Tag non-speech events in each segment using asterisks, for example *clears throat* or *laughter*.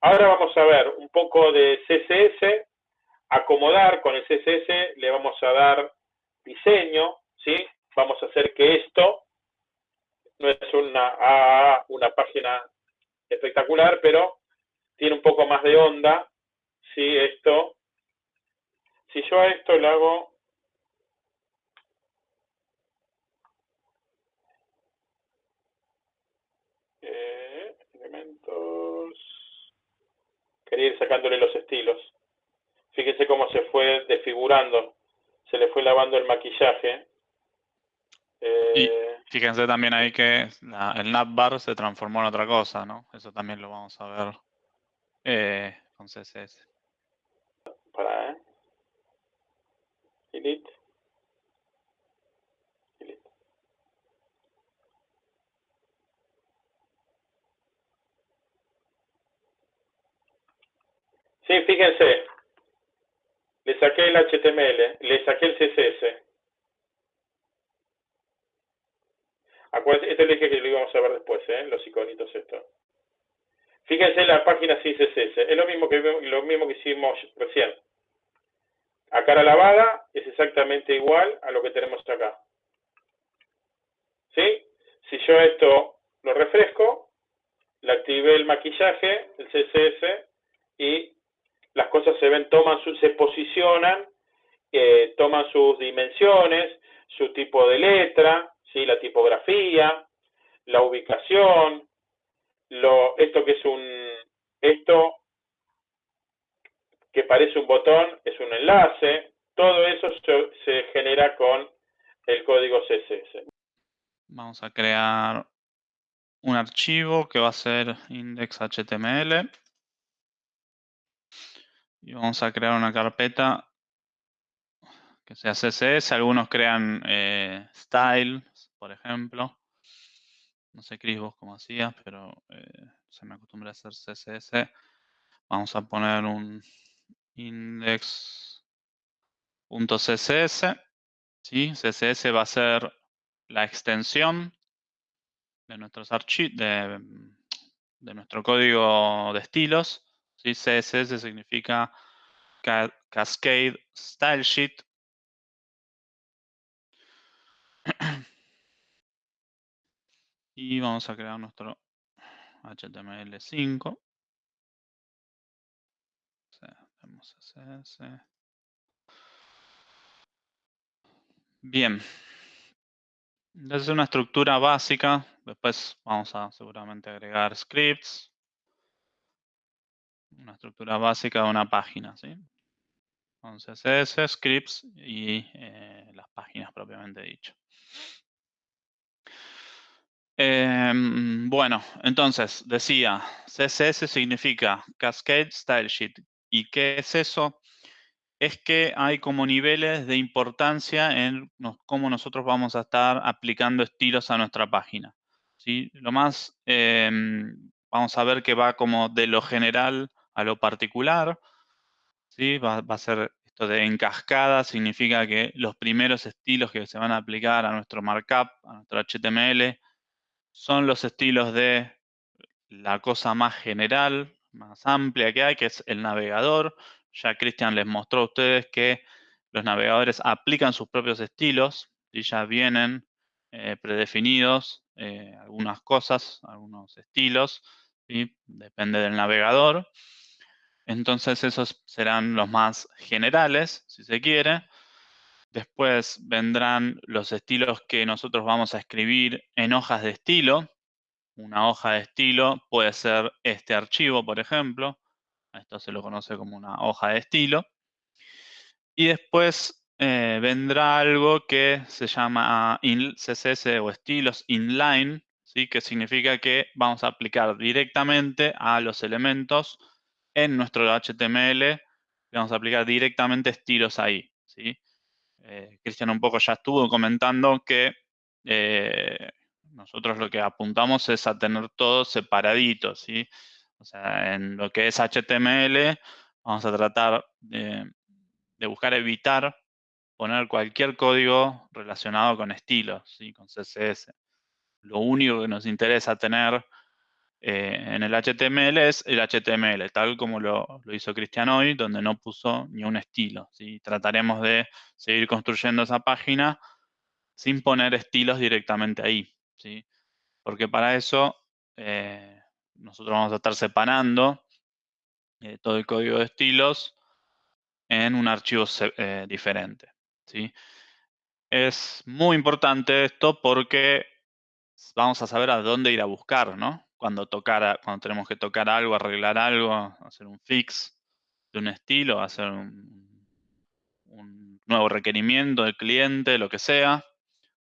Ahora vamos a ver un poco de CSS, acomodar con el CSS, le vamos a dar diseño, ¿sí? Vamos a hacer que esto no es una, una página espectacular, pero tiene un poco más de onda, ¿sí? Esto, si yo a esto le hago eh, elementos, quería ir sacándole los estilos. Fíjense cómo se fue desfigurando, se le fue lavando el maquillaje. Eh, fíjense también ahí que el navbar se transformó en otra cosa, ¿no? Eso también lo vamos a ver eh, con CSS. Para, ¿eh? Sí, fíjense. Le saqué el HTML, le saqué el CSS. Acuérdense, esto le dije que lo íbamos a ver después, ¿eh? los iconitos estos. Fíjense la página sin CSS. Es lo mismo que, lo mismo que hicimos recién. A cara lavada es exactamente igual a lo que tenemos acá. ¿Sí? Si yo esto lo refresco, le activé el maquillaje, el CSS, y las cosas se ven, toman su, se posicionan, eh, toman sus dimensiones, su tipo de letra, ¿sí? la tipografía, la ubicación, lo, esto que es un, esto que parece un botón es un enlace, todo eso se, se genera con el código CSS. Vamos a crear un archivo que va a ser index.html y vamos a crear una carpeta que sea CSS. Algunos crean eh, styles, por ejemplo. No sé, Cris, vos cómo hacías, pero eh, se me acostumbra a hacer CSS. Vamos a poner un index.css. ¿sí? CSS va a ser la extensión de nuestros archivos, de, nuestro código de estilos. ¿Sí? CSS significa Cascade Style Sheet *clears throat* y vamos a crear nuestro HTML5. Bien. Es una estructura básica. Después vamos a seguramente agregar scripts. Una estructura básica de una página, ¿sí? Entonces, CSS, scripts y eh, las páginas propiamente dicho. Em, bueno, entonces, decía, CSS significa Cascade Style Sheet. ¿Y qué es eso? Es que hay como niveles de importancia en cómo nosotros vamos a estar aplicando estilos a nuestra página. ¿sí? Lo más, em, vamos a ver que va como de lo general a lo particular. ¿sí? Va, a ser esto de en cascada, significa que los primeros estilos que se van a aplicar a nuestro markup, a nuestro HTML, son los estilos de la cosa más general, más amplia que hay, que es el navegador. Ya Cristian les mostró a ustedes que los navegadores aplican sus propios estilos y ya vienen eh, predefinidos eh, algunas cosas, algunos estilos, depende del navegador. Entonces esos serán los más generales, si se quiere. Después vendrán los estilos que nosotros vamos a escribir en hojas de estilo. Una hoja de estilo puede ser este archivo, por ejemplo. Esto se lo conoce como una hoja de estilo. Y después eh, vendrá algo que se llama CSS o estilos inline, ¿sí? que significa que vamos a aplicar directamente a los elementos en nuestro HTML. Vamos a aplicar directamente estilos ahí. ¿sí? Eh, Cristian un poco ya estuvo comentando que eh, nosotros lo que apuntamos es a tener todo separadito, ¿sí? En lo que es HTML vamos a tratar de, buscar evitar poner cualquier código relacionado con estilos, ¿sí? con CSS. Lo único que nos interesa tener eh, en el HTML es el HTML, tal como lo, hizo Cristian hoy, donde no puso ni un estilo. ¿sí? Trataremos de seguir construyendo esa página sin poner estilos directamente ahí. ¿sí? Porque para eso eh, nosotros vamos a estar separando eh, todo el código de estilos en un archivo diferente. ¿sí? Es muy importante esto porque vamos a saber a dónde ir a buscar, ¿no? Cuando, tocar, cuando tenemos que tocar algo, arreglar algo, hacer un fix de un estilo, hacer un, nuevo requerimiento del cliente, lo que sea,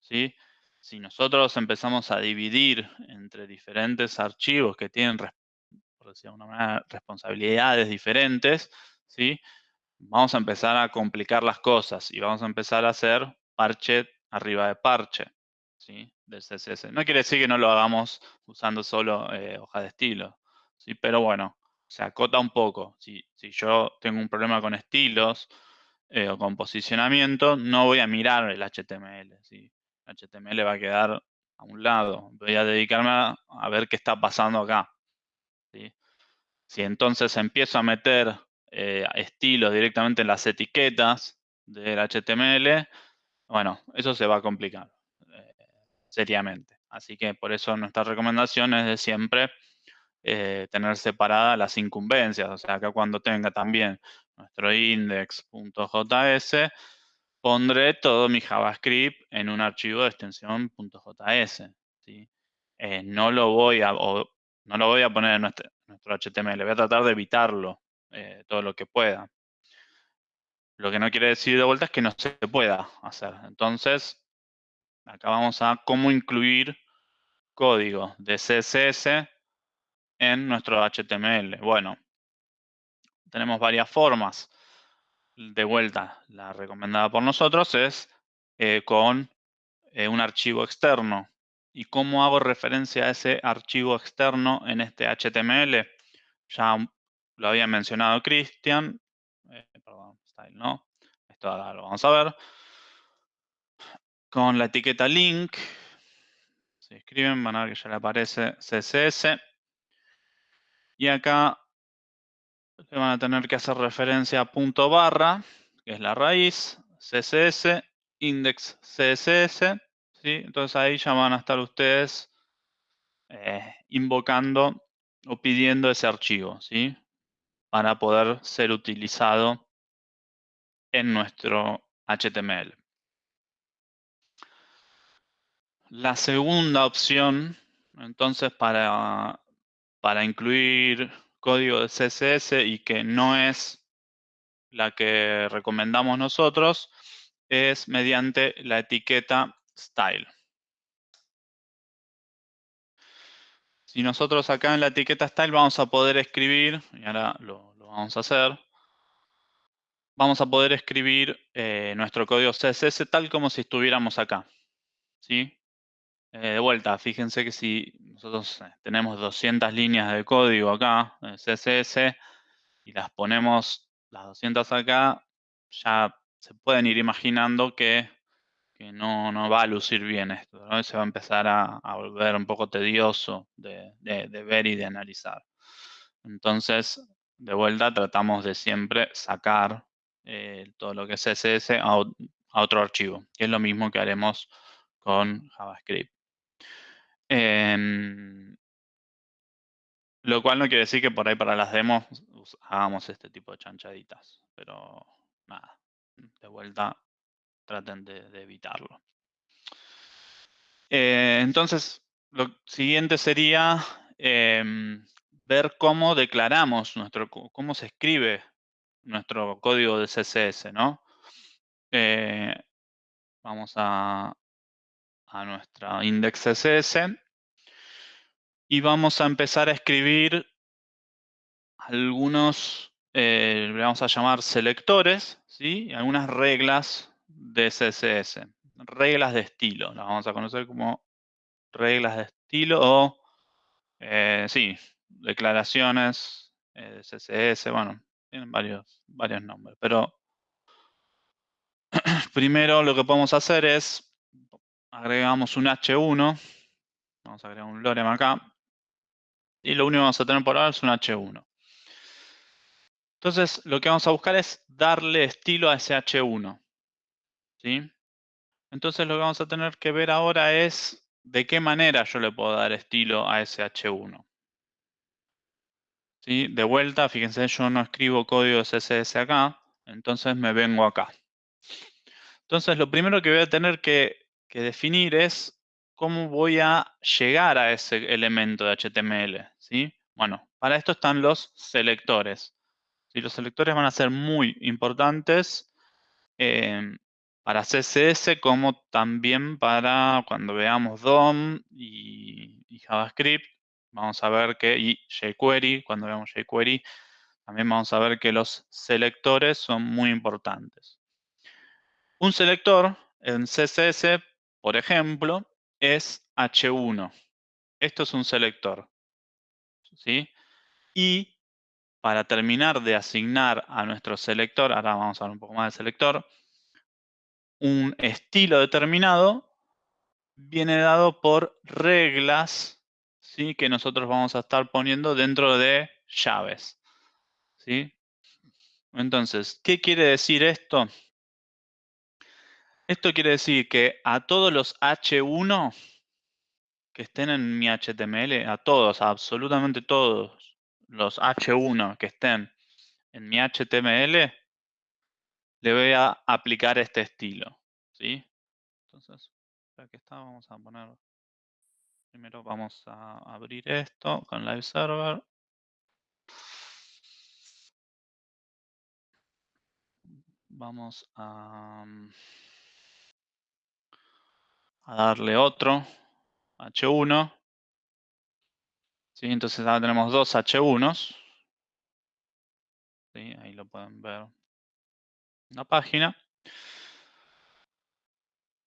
¿sí? Si nosotros empezamos a dividir entre diferentes archivos que tienen, por decir una manera, responsabilidades diferentes, ¿sí? Vamos a empezar a complicar las cosas y vamos a empezar a hacer parche arriba de parche. ¿sí? No quiere decir que no lo hagamos usando solo eh, hoja de estilo, ¿sí? pero bueno, se acota un poco. Si, yo tengo un problema con estilos eh, o con posicionamiento, no voy a mirar el HTML. El HTML va a quedar a un lado. Voy a dedicarme a, ver qué está pasando acá. Si entonces empiezo a meter eh, estilos directamente en las etiquetas del HTML, bueno, eso se va a complicar seriamente. Así que por eso nuestra recomendación es de siempre eh, tener separadas las incumbencias. O sea, acá cuando tenga también nuestro index.js, pondré todo mi JavaScript en un archivo de extensión .js. Eh, no, lo voy a, no lo voy a poner en nuestro, HTML, voy a tratar de evitarlo eh, todo lo que pueda. Lo que no quiere decir de vuelta es que no se pueda hacer. Entonces, Acá vamos a cómo incluir código de CSS en nuestro HTML. Bueno, tenemos varias formas. De vuelta, la recomendada por nosotros es eh, con eh, un archivo externo. ¿Y cómo hago referencia a ese archivo externo en este HTML? Ya lo había mencionado Cristian. Eh, perdón, style no. Esto ahora lo vamos a ver con la etiqueta link. Si escriben, van a ver que ya le aparece CSS. Y acá van a tener que hacer referencia a punto barra, que es la raíz, CSS, index CSS. ¿sí? Entonces ahí ya van a estar ustedes eh, invocando o pidiendo ese archivo, ¿sí? Para poder ser utilizado en nuestro HTML. La segunda opción, entonces, para, para incluir código de CSS y que no es la que recomendamos nosotros, es mediante la etiqueta style. Si nosotros acá en la etiqueta style vamos a poder escribir, y ahora lo, vamos a hacer, vamos a poder escribir eh, nuestro código CSS tal como si estuviéramos acá. ¿sí? Eh, de vuelta, fíjense que si nosotros eh, tenemos 200 líneas de código acá, en CSS, y las ponemos las 200 acá, ya se pueden ir imaginando que, no, va a lucir bien esto. Se va a empezar a, volver un poco tedioso de, ver y de analizar. Entonces, de vuelta, tratamos de siempre sacar eh, todo lo que es CSS a, a otro archivo, que es lo mismo que haremos con JavaScript. Em, lo cual no quiere decir que por ahí para las demos hagamos este tipo de chanchaditas. Pero nada, de vuelta traten de, evitarlo. Eh, entonces, lo siguiente sería em, ver cómo declaramos nuestro, cómo se escribe nuestro código de CSS, ¿no? Eh, vamos a, a nuestra index CSS y vamos a empezar a escribir algunos, eh, vamos a llamar selectores, ¿sí? algunas reglas de CSS, reglas de estilo, las vamos a conocer como reglas de estilo o, eh, sí, declaraciones eh, de CSS, bueno, tienen varios, varios nombres, pero *clears throat* primero lo que podemos hacer es agregamos un H1, vamos a agregar un lorem acá, y lo único que vamos a tener por ahora es un H1. Entonces, lo que vamos a buscar es darle estilo a ese H1. ¿sí? Entonces, lo que vamos a tener que ver ahora es de qué manera yo le puedo dar estilo a ese H1. ¿Sí? De vuelta, fíjense, yo no escribo código CSS acá, entonces me vengo acá. Entonces, lo primero que voy a tener que, definir es cómo voy a llegar a ese elemento de HTML. ¿sí? Bueno, para esto están los selectores. Los selectores van a ser muy importantes eh, para CSS como también para cuando veamos DOM y, JavaScript. Vamos a ver que, y jQuery, cuando veamos jQuery, también vamos a ver que los selectores son muy importantes. Un selector en CSS, por ejemplo, es H1. Esto es un selector. ¿sí? Y para terminar de asignar a nuestro selector, ahora vamos a ver un poco más del selector, un estilo determinado viene dado por reglas ¿sí? que nosotros vamos a estar poniendo dentro de llaves. ¿sí? Entonces, ¿qué quiere decir esto? Esto quiere decir que a todos los H1 que estén en mi HTML, a todos, absolutamente todos, los H1 que estén en mi HTML, le voy a aplicar este estilo. ¿sí? Entonces, aquí está, vamos a poner, primero vamos a abrir esto con Live Server. Vamos a, a darle otro H1 ¿sí? Entonces ahora tenemos dos H1s. ¿sí? Ahí lo pueden ver en la página.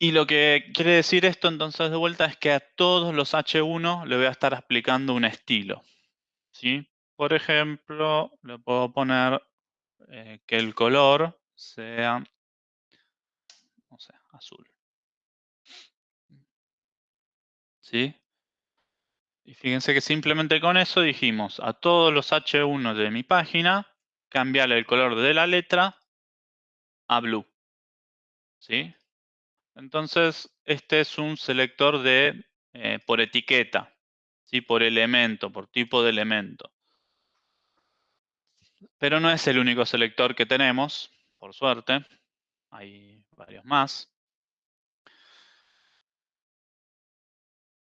Y lo que quiere decir esto entonces de vuelta es que a todos los H1 le voy a estar aplicando un estilo. ¿sí? Por ejemplo, le puedo poner eh, que el color sea azul. ¿Sí? Y fíjense que simplemente con eso dijimos a todos los H1 de mi página, cambiarle el color de la letra a blue. ¿Sí? Entonces, este es un selector de eh, por etiqueta, ¿sí? por elemento, por tipo de elemento. Pero no es el único selector que tenemos, por suerte. Hay varios más.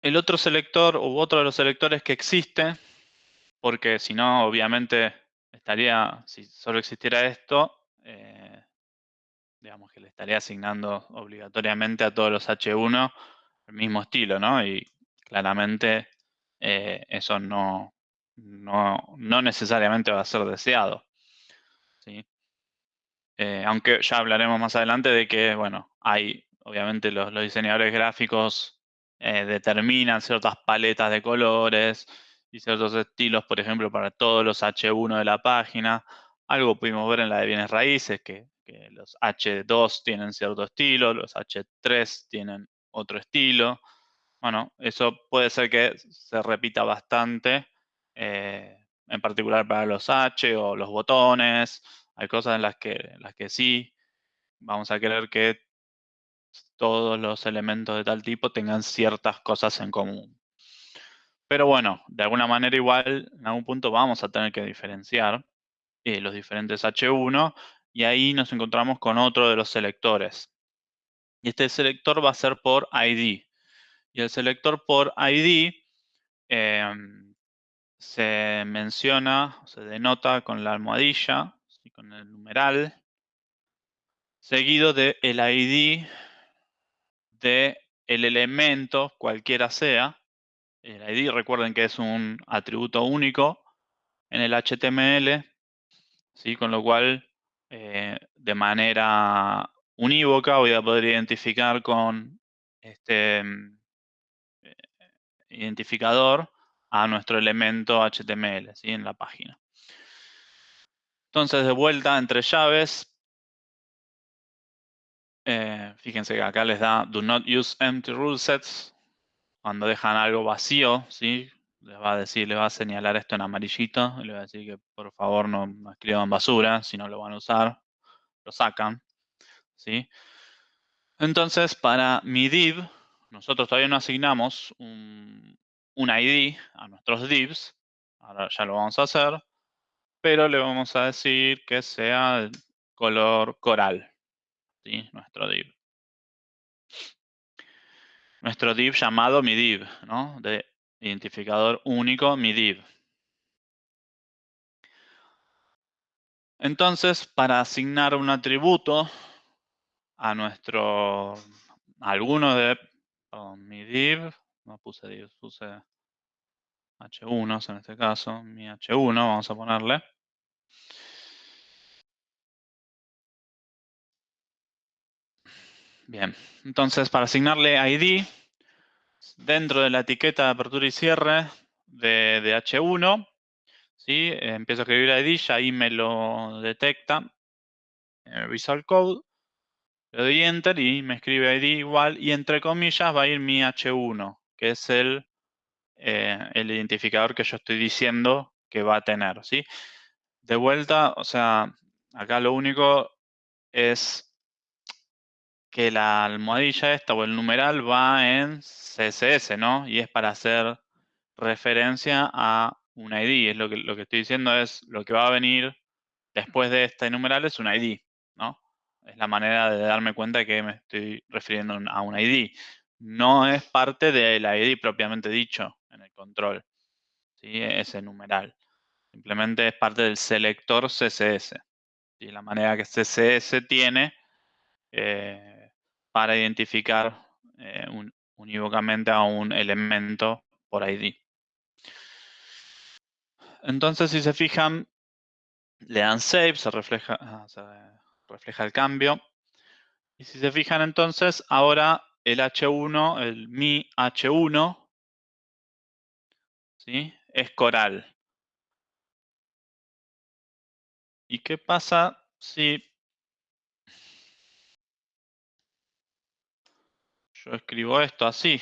El otro selector u otro de los selectores que existe, porque si no, obviamente estaría, si solo existiera esto, eh, digamos que le estaría asignando obligatoriamente a todos los H1 el mismo estilo, ¿no? Y claramente eh, eso no, no, necesariamente va a ser deseado. ¿sí? Eh, aunque ya hablaremos más adelante de que, bueno, hay, obviamente los diseñadores gráficos eh, determinan ciertas paletas de colores y ciertos estilos, por ejemplo, para todos los H1 de la página. Algo pudimos ver en la de bienes raíces, que, los H2 tienen cierto estilo, los H3 tienen otro estilo. Bueno, eso puede ser que se repita bastante, eh, en particular para los H o los botones. Hay cosas en las que, en las que sí vamos a querer que todos los elementos de tal tipo tengan ciertas cosas en común. Pero bueno, de alguna manera igual, en algún punto vamos a tener que diferenciar eh, los diferentes H1 y ahí nos encontramos con otro de los selectores. Y este selector va a ser por ID. Y el selector por ID em, se menciona, se denota con la almohadilla, con el numeral, seguido del el ID de el elemento, cualquiera sea. El ID, recuerden que es un atributo único en el HTML, ¿sí? con lo cual eh, de manera unívoca voy a poder identificar con este mm, eh, identificador a nuestro elemento HTML ¿sí? en la página. Entonces, de vuelta entre llaves, eh, fíjense que acá les da do not use empty rule sets. Cuando dejan algo vacío, ¿sí? les va a decir, le va a señalar esto en amarillito, y le va a decir que por favor no escriban basura, si no lo van a usar, lo sacan, ¿sí? Entonces, para mi div, nosotros todavía no asignamos un ID a nuestros divs, ahora ya lo vamos a hacer, pero le vamos a decir que sea color coral, ¿sí? Nuestro div. Nuestro div llamado mi div, ¿no? De identificador único, mi div. Entonces, para asignar un atributo a nuestro, alguno de, mi div, no puse div, puse h1 en este caso, mi h1, vamos a ponerle. Bien, entonces para asignarle ID, dentro de la etiqueta de apertura y cierre de, H1, ¿sí? empiezo a escribir ID, ya ahí me lo detecta en Visual Code, le doy Enter y me escribe ID igual, y entre comillas va a ir mi H1, que es el, eh, el identificador que yo estoy diciendo que va a tener, ¿sí? De vuelta, o sea, acá lo único es que la almohadilla esta o el numeral va en CSS, ¿no? Y es para hacer referencia a un ID. Es lo que, lo que estoy diciendo es lo que va a venir después de este numeral es un ID, ¿no? Es la manera de darme cuenta que me estoy refiriendo a un ID. No es parte del ID propiamente dicho en el control, ¿sí? Ese numeral. Simplemente es parte del selector CSS. Y la manera que CSS tiene eh, para identificar eh, unívocamente a un elemento por ID. Entonces, si se fijan, le dan save, se refleja, ah, se refleja el cambio. Y si se fijan entonces, ahora el H1, el mi H1, ¿sí? es coral. ¿Y qué pasa si Yo escribo esto así.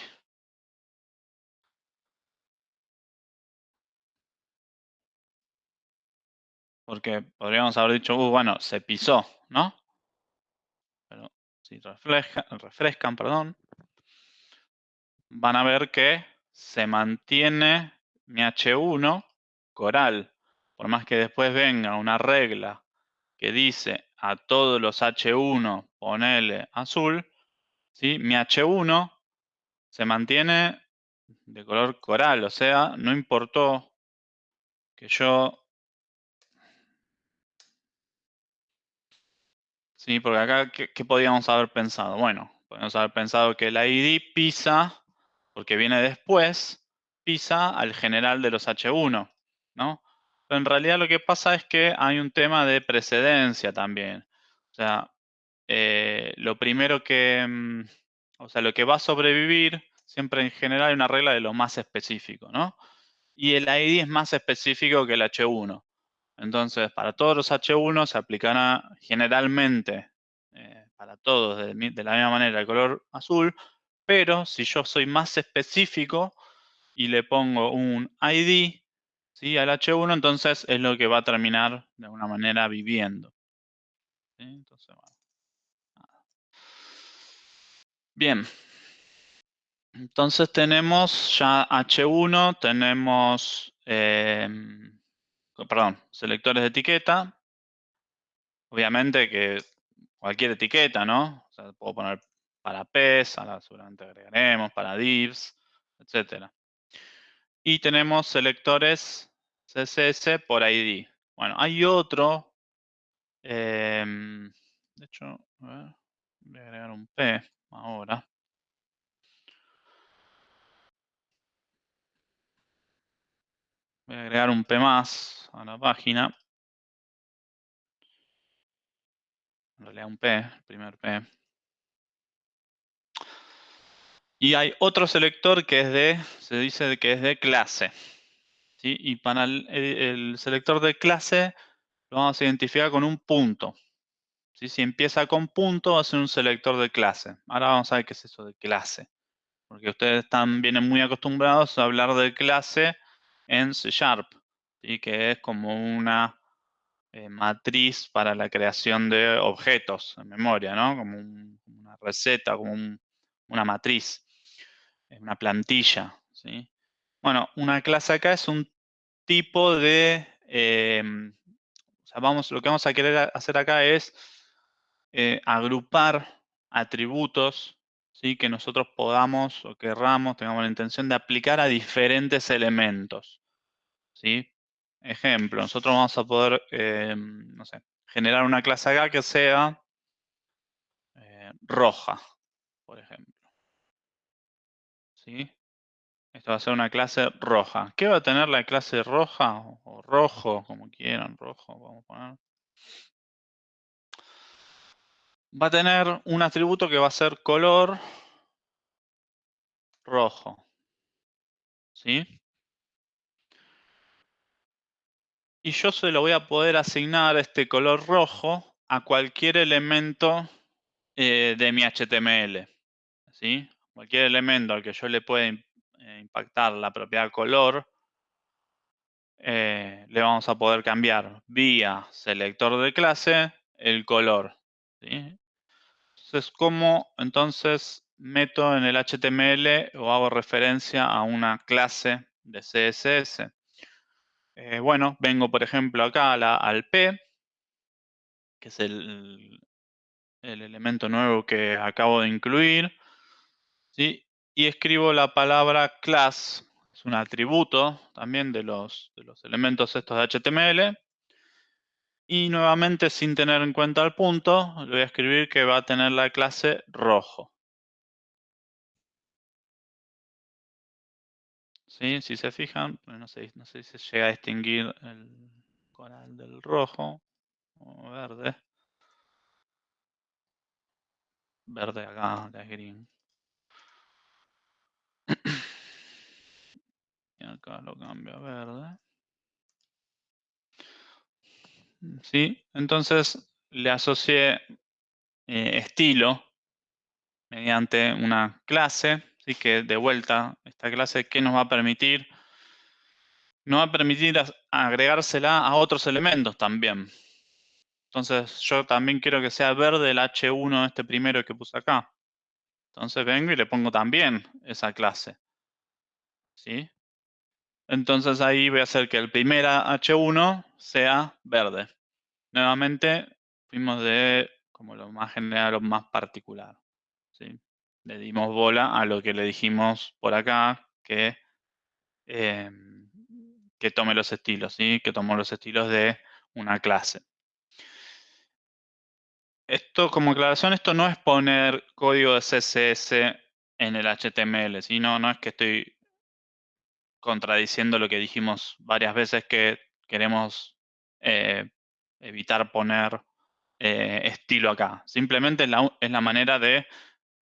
Porque podríamos haber dicho, uh, bueno, se pisó, ¿no? Pero si refrescan, perdón, van a ver que se mantiene mi H1 coral. Por más que después venga una regla que dice a todos los H1 ponele azul, mi H1 se mantiene de color coral, o sea, no importó que yo... Sí, porque acá, ¿qué, podíamos haber pensado? Bueno, podríamos haber pensado que la ID pisa, porque viene después, pisa al general de los H1, ¿no? Pero en realidad lo que pasa es que hay un tema de precedencia también. O sea, eh, lo primero que, mm, o sea, lo que va a sobrevivir, siempre en general hay una regla de lo más específico, ¿no? Y el ID es más específico que el H1. Entonces, para todos los H1 se aplicará generalmente, eh, para todos de, la misma manera, el color azul, pero si yo soy más específico y le pongo un ID al H1, entonces es lo que va a terminar de alguna manera viviendo. Entonces, bueno. Bien. Entonces tenemos ya H1, tenemos, em, perdón, selectores de etiqueta. Obviamente que cualquier etiqueta, ¿no? O sea, puedo poner para PES, ahora seguramente agregaremos, para divs, etc. Y tenemos selectores CSS por ID. Bueno, hay otro, em, de hecho, a ver, voy a agregar un P ahora. Voy a agregar un P más a la página. En realidad un P, el primer P. Y hay otro selector que es de, se dice que es de clase. ¿sí? Y para el, el, selector de clase lo vamos a identificar con un punto. Si empieza con punto, va a ser un selector de clase. Ahora vamos a ver qué es eso de clase. Porque ustedes están, vienen muy acostumbrados a hablar de clase en C Sharp, ¿sí? que es como una eh, matriz para la creación de objetos en memoria, ¿no? Como una receta, como una matriz, una plantilla, ¿sí? Bueno, una clase acá es un tipo de... Sea, vamos, lo que vamos a querer hacer acá es eh, agrupar atributos ¿sí? que nosotros podamos o querramos, tengamos la intención de aplicar a diferentes elementos. ¿sí? Ejemplo, nosotros vamos a poder, em, no sé, generar una clase acá que sea eh, roja, por ejemplo. ¿Sí? Esto va a ser una clase roja. ¿Qué va a tener la clase roja o rojo, como quieran, rojo, vamos a poner? Va a tener un atributo que va a ser color rojo. ¿Sí? Y yo se lo voy a poder asignar este color rojo a cualquier elemento eh, de mi HTML. ¿sí? Cualquier elemento al que yo le pueda eh, impactar la propiedad color, eh, le vamos a poder cambiar vía selector de clase el color. Entonces, ¿cómo entonces meto en el HTML o hago referencia a una clase de CSS? Eh, bueno, vengo por ejemplo acá al P, que es el, elemento nuevo que acabo de incluir, ¿sí? y escribo la palabra class, es un atributo también de los elementos estos de HTML, y nuevamente sin tener en cuenta el punto, le voy a escribir que va a tener la clase rojo. ¿Sí? Si se fijan, no sé, si se llega a distinguir el coral del rojo o verde. Verde acá, de green. *clears throat* Y acá lo cambio a verde. ¿Sí? Entonces le asocié eh, estilo mediante una clase Así que de vuelta, esta clase, ¿qué nos va a permitir? Nos va a permitir agregársela a otros elementos también. Entonces, yo también quiero que sea verde el H1, este primero que puse acá. Entonces vengo y le pongo también esa clase. ¿Sí? Entonces ahí voy a hacer que el primer H1 sea verde. Nuevamente, fuimos de como lo más general lo más particular. ¿sí? le dimos bola a lo que le dijimos por acá, que, em, que tome los estilos, ¿sí? que tomó los estilos de una clase. Esto, como aclaración, esto no es poner código de CSS en el HTML, sino no es que estoy contradiciendo lo que dijimos varias veces que queremos eh, evitar poner eh, estilo acá. Simplemente es la manera de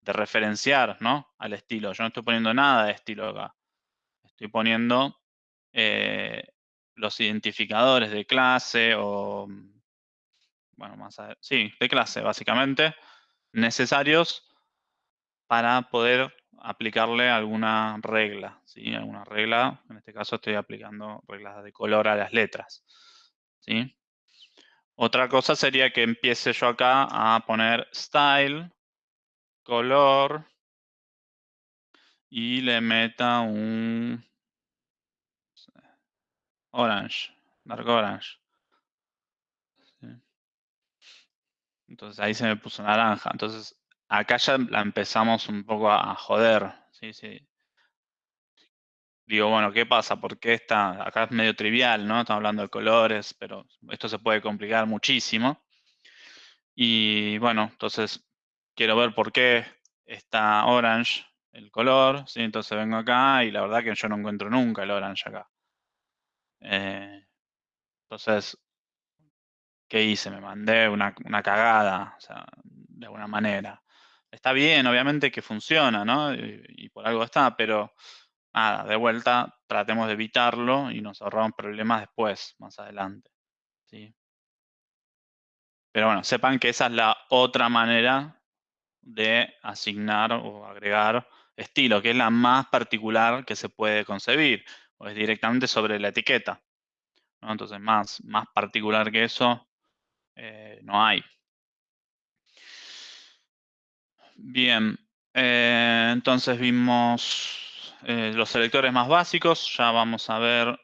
de referenciar ¿no? al estilo. Yo no estoy poniendo nada de estilo acá. Estoy poniendo eh, los identificadores de clase o, bueno, más a, sí, de clase básicamente, necesarios para poder aplicarle alguna regla, ¿sí? Alguna regla, en este caso estoy aplicando reglas de color a las letras, ¿sí? Otra cosa sería que empiece yo acá a poner style color y le meta un orange, dark orange. Entonces ahí se me puso naranja. Entonces acá ya la empezamos un poco a, joder. Digo, bueno, ¿qué pasa? ¿Por qué está? Acá es medio trivial, ¿no? Estamos hablando de colores, pero esto se puede complicar muchísimo. Y bueno, entonces quiero ver por qué está orange el color, entonces vengo acá y la verdad que yo no encuentro nunca el orange acá. Eh, entonces, ¿qué hice? Me mandé una, cagada, o sea, de alguna manera. Está bien, obviamente que funciona, ¿no? Y, por algo está, pero nada, de vuelta tratemos de evitarlo y nos ahorramos problemas después, más adelante. ¿sí? Pero bueno, sepan que esa es la otra manera de asignar o agregar estilo, que es la más particular que se puede concebir. o es directamente sobre la etiqueta. Entonces, más, más particular que eso, eh, no hay. Bien, eh, entonces vimos eh, los selectores más básicos. Ya vamos a ver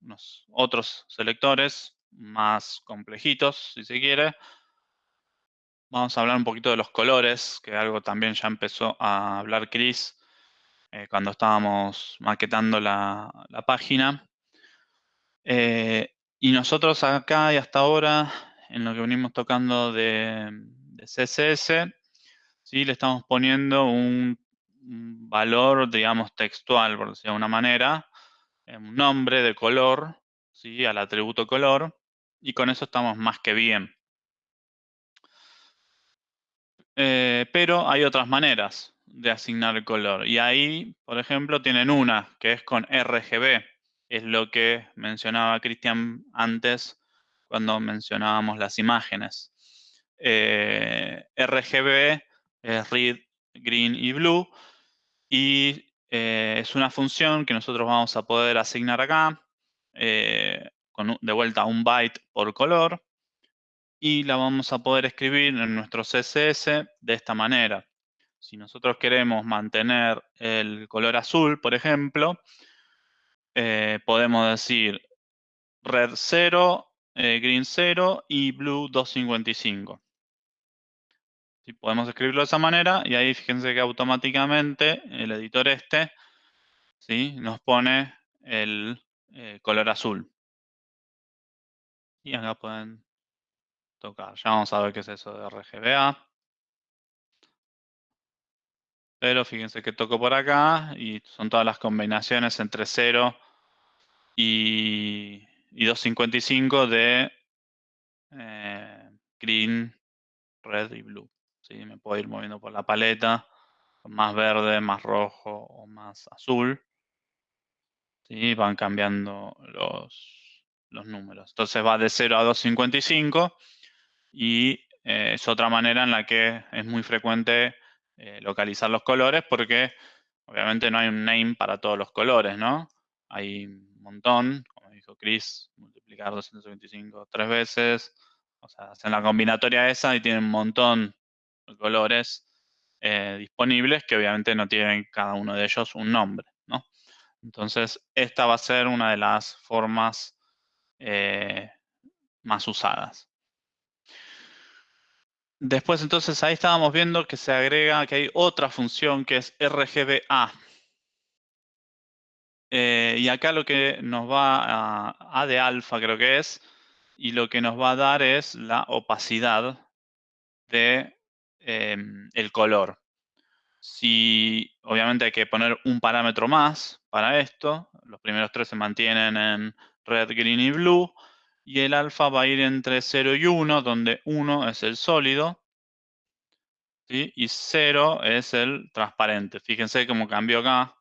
unos otros selectores más complejitos, si se quiere. Vamos a hablar un poquito de los colores, que algo también ya empezó a hablar Chris cuando estábamos maquetando la, página. y nosotros acá y hasta ahora, en lo que venimos tocando de CSS, ¿sí? le estamos poniendo un, valor, digamos, textual, por decirlo de una manera, un nombre de color, ¿sí? al atributo color, y con eso estamos más que bien. Eh, pero hay otras maneras de asignar el color. Y ahí, por ejemplo, tienen una, que es con RGB. Es lo que mencionaba Cristian antes cuando mencionábamos las imágenes. Eh, RGB es Red, Green y Blue. Y eh, es una función que nosotros vamos a poder asignar acá, eh, con de vuelta un byte por color. Y la vamos a poder escribir en nuestro CSS de esta manera. Si nosotros queremos mantener el color azul, por ejemplo, eh, podemos decir red 0, green 0 y blue 255 podemos escribirlo de esa manera y ahí fíjense que automáticamente el editor este ¿sí? nos pone el eh, color azul. Y acá pueden tocar. Ya vamos a ver qué es eso de RGBA. Pero fíjense que toco por acá y son todas las combinaciones entre 0 y, 255 de eh, green, red y blue. Me puedo ir moviendo por la paleta, más verde, más rojo o más azul. ¿sí? Van cambiando los, los números. Entonces va de 0 a 255 y eh, es otra manera en la que es muy frecuente eh, localizar los colores porque obviamente no hay un name para todos los colores, ¿no? Hay un montón, como dijo Chris, multiplicar 225 tres veces, o sea, hacen la combinatoria esa y tienen un montón colores eh, disponibles que obviamente no tienen cada uno de ellos un nombre, ¿no? Entonces, esta va a ser una de las formas eh, más usadas. Después, entonces, ahí estábamos viendo que se agrega, que hay otra función que es RGBA. Eh, y acá lo que nos va a, a de alfa creo que es, y lo que nos va a dar es la opacidad de Em, el color. Si, obviamente hay que poner un parámetro más para esto. Los primeros tres se mantienen en red, green y blue. Y el alfa va a ir entre 0 y 1, donde 1 es el sólido. Y 0 es el transparente. Fíjense cómo cambió acá.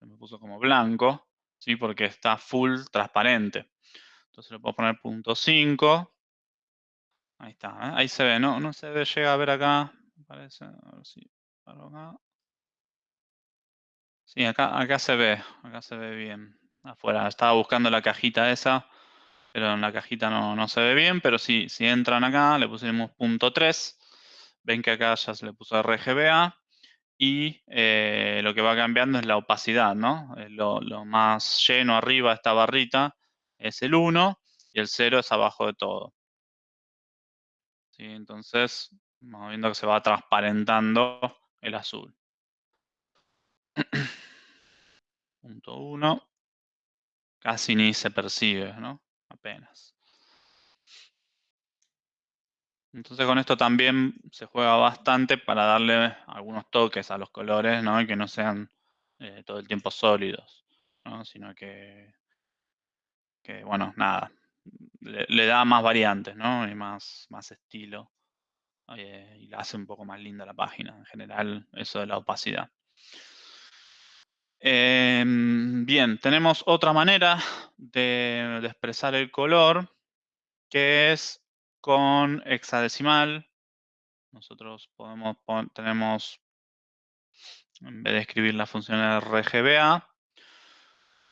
Me puso como blanco, ¿sí? porque está full transparente. Entonces le puedo poner punto 5. Ahí está, ¿eh? ahí se ve, ¿no? No se ve, llega a ver acá, parece. A ver si acá. Sí, acá, acá se ve, acá se ve bien. Afuera, estaba buscando la cajita esa, pero en la cajita no, no se ve bien, pero sí, si entran acá, le pusimos punto 3. Ven que acá ya se le puso RGBA. Y eh, lo que va cambiando es la opacidad, ¿no? Eh, lo más lleno arriba de esta barrita es el 1 y el 0 es abajo de todo. Entonces, vamos viendo que se va transparentando el azul. *clears throat* Punto 1. Casi ni se percibe, ¿no? Apenas. Entonces con esto también se juega bastante para darle algunos toques a los colores, ¿no? Y que no sean eh, todo el tiempo sólidos, ¿no? Sino que, que bueno, nada, le, da más variantes, ¿no? Y más, más estilo. Eh, y la hace un poco más linda la página. En general, eso de la opacidad. Em, bien, tenemos otra manera de, expresar el color, que es con hexadecimal. Nosotros podemos tenemos, en vez de escribir la función RGBA,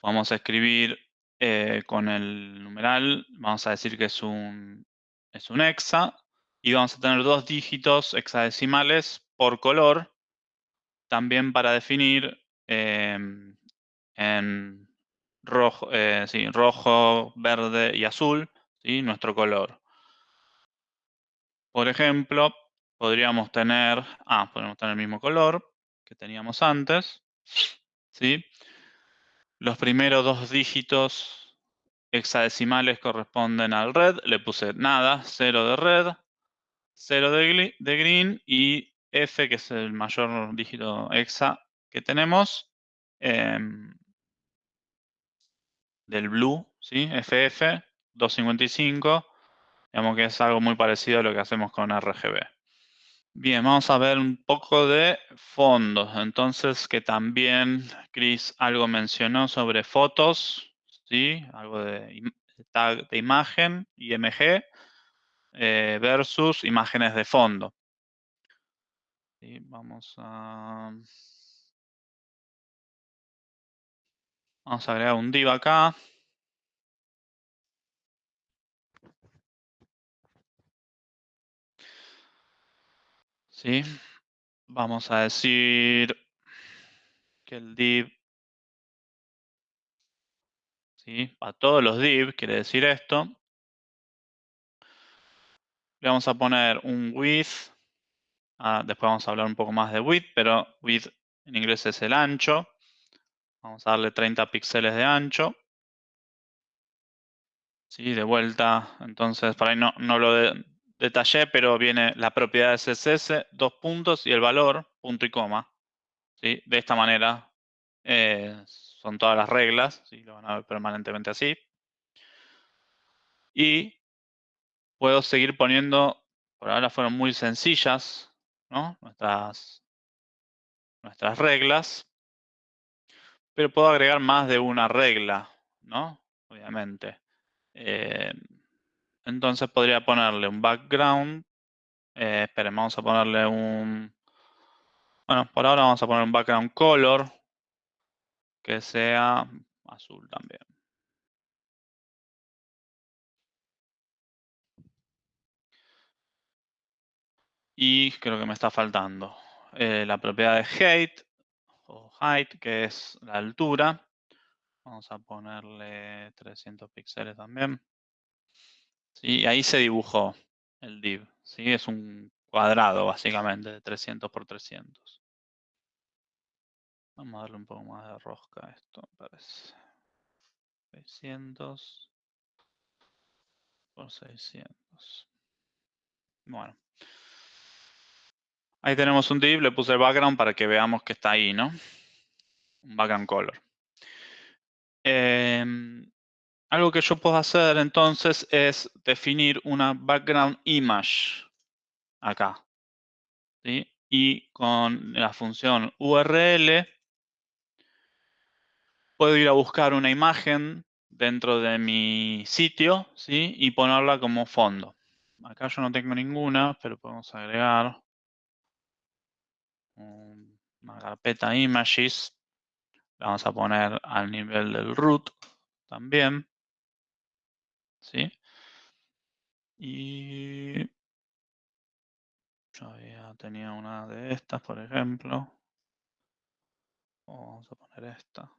Vamos a escribir eh, con el numeral, vamos a decir que es un, es un hexa, y vamos a tener dos dígitos hexadecimales por color, también para definir em, en rojo, eh, rojo, verde y azul, ¿sí? nuestro color. Por ejemplo, podríamos tener, ah, podemos tener el mismo color que teníamos antes, ¿sí? Los primeros dos dígitos hexadecimales corresponden al red, le puse nada, 0 de red, 0 de, green y F, que es el mayor dígito hexa que tenemos, em, del blue, ¿sí? FF 255, digamos que es algo muy parecido a lo que hacemos con RGB. Bien, vamos a ver un poco de fondos. Entonces, que también Chris algo mencionó sobre fotos, ¿sí? Algo de tag de imagen, IMG, eh, versus imágenes de fondo. vamos a... Vamos a agregar un div acá. ¿Sí? Vamos a decir que el div, ¿sí? A todos los div, quiere decir esto. Le vamos a poner un width. Ah, después vamos a hablar un poco más de width, pero width en inglés es el ancho. Vamos a darle 30 píxeles de ancho. Sí, de vuelta, entonces, para ahí no, no lo de, detallé, pero viene la propiedad de CSS, dos puntos y el valor, punto y coma. ¿sí? De esta manera eh, son todas las reglas, ¿sí? lo van a ver permanentemente así. Y puedo seguir poniendo, por ahora fueron muy sencillas, ¿no? nuestras, nuestras reglas, pero puedo agregar más de una regla, ¿no? Obviamente. Eh, entonces podría ponerle un background. Eh, esperen, vamos a ponerle un... Bueno, por ahora vamos a poner un background color que sea azul también. Y creo que me está faltando eh, la propiedad de height o height, que es la altura. Vamos a ponerle 300 píxeles también. Sí, ahí se dibujó el div. ¿sí? Es un cuadrado básicamente de 300 por 300. Vamos a darle un poco más de rosca a esto, me parece. 600 por 600. Bueno. Ahí tenemos un div, le puse el background para que veamos que está ahí, ¿no? Un background color. Eh, algo que yo puedo hacer entonces es definir una background image acá. Y con la función URL puedo ir a buscar una imagen dentro de mi sitio ¿sí? y ponerla como fondo. Acá yo no tengo ninguna, pero podemos agregar una carpeta images. La vamos a poner al nivel del root también. ¿Sí? Y yo había tenía una de estas, por ejemplo. Vamos a poner esta.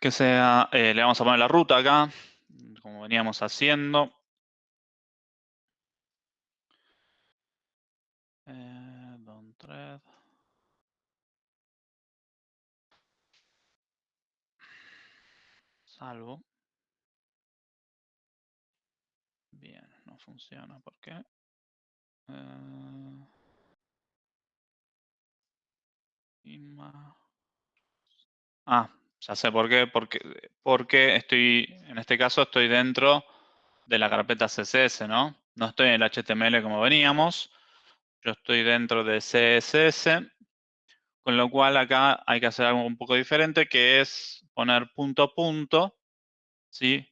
Que sea, eh, le vamos a poner la ruta acá, como veníamos haciendo. Eh, don thread. Salvo. Bien, no funciona. ¿Por qué? Eh, ah, ya sé por qué. Porque, porque estoy, en este caso estoy dentro de la carpeta CSS, ¿no? No estoy en el HTML como veníamos. Yo estoy dentro de CSS. Con lo cual acá hay que hacer algo un poco diferente, que es poner punto a punto, ¿sí?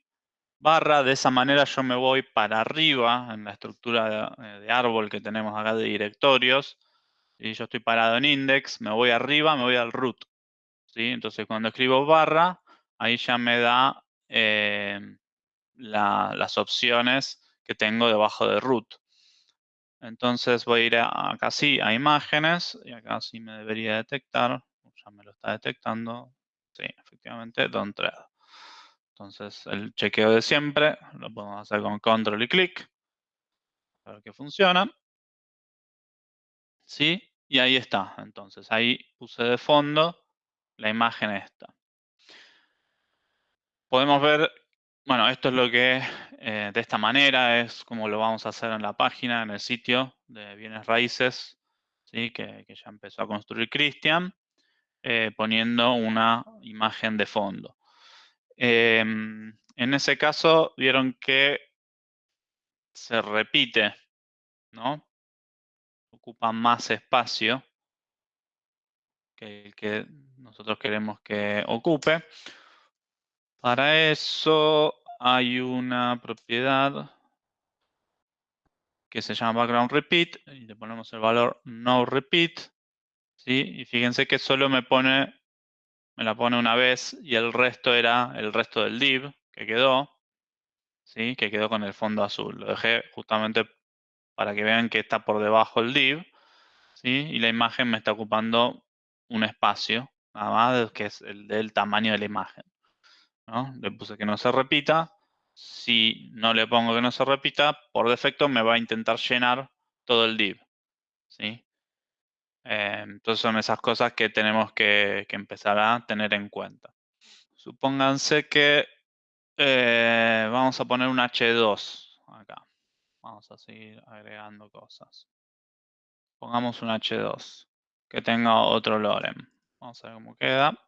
Barra, de esa manera yo me voy para arriba en la estructura de, eh, árbol que tenemos acá de directorios, Si yo estoy parado en index, me voy arriba, me voy al root. ¿sí? Entonces, cuando escribo barra, ahí ya me da eh, las opciones que tengo debajo de root. Entonces voy a ir acá sí a imágenes y acá sí me debería detectar. Ya me lo está detectando. Sí, efectivamente, don't thread. Entonces el chequeo de siempre lo podemos hacer con control y clic. A ver que funciona. ¿Sí? Y ahí está. Entonces ahí puse de fondo la imagen esta. Podemos ver bueno, esto es lo que eh, de esta manera es como lo vamos a hacer en la página, en el sitio de bienes raíces, ¿sí? que, ya empezó a construir Cristian, eh, poniendo una imagen de fondo. Em, en ese caso, vieron que se repite, ¿no? Ocupa más espacio que el que nosotros queremos que ocupe. Para eso hay una propiedad que se llama background repeat y le ponemos el valor no repeat. ¿sí? Y fíjense que solo me pone, me la pone una vez y el resto era el resto del div que quedó, ¿sí? que quedó con el fondo azul. Lo dejé justamente para que vean que está por debajo el div ¿sí? y la imagen me está ocupando un espacio, nada más que es el del tamaño de la imagen. Le puse que no se repita. Si no le pongo que no se repita, por defecto me va a intentar llenar todo el div. ¿sí? Eh, entonces son esas cosas que tenemos que, empezar a tener en cuenta. Supónganse que eh, vamos a poner un H2 acá. Vamos a seguir agregando cosas. Pongamos un H2 que tenga otro lorem. Vamos a ver cómo queda.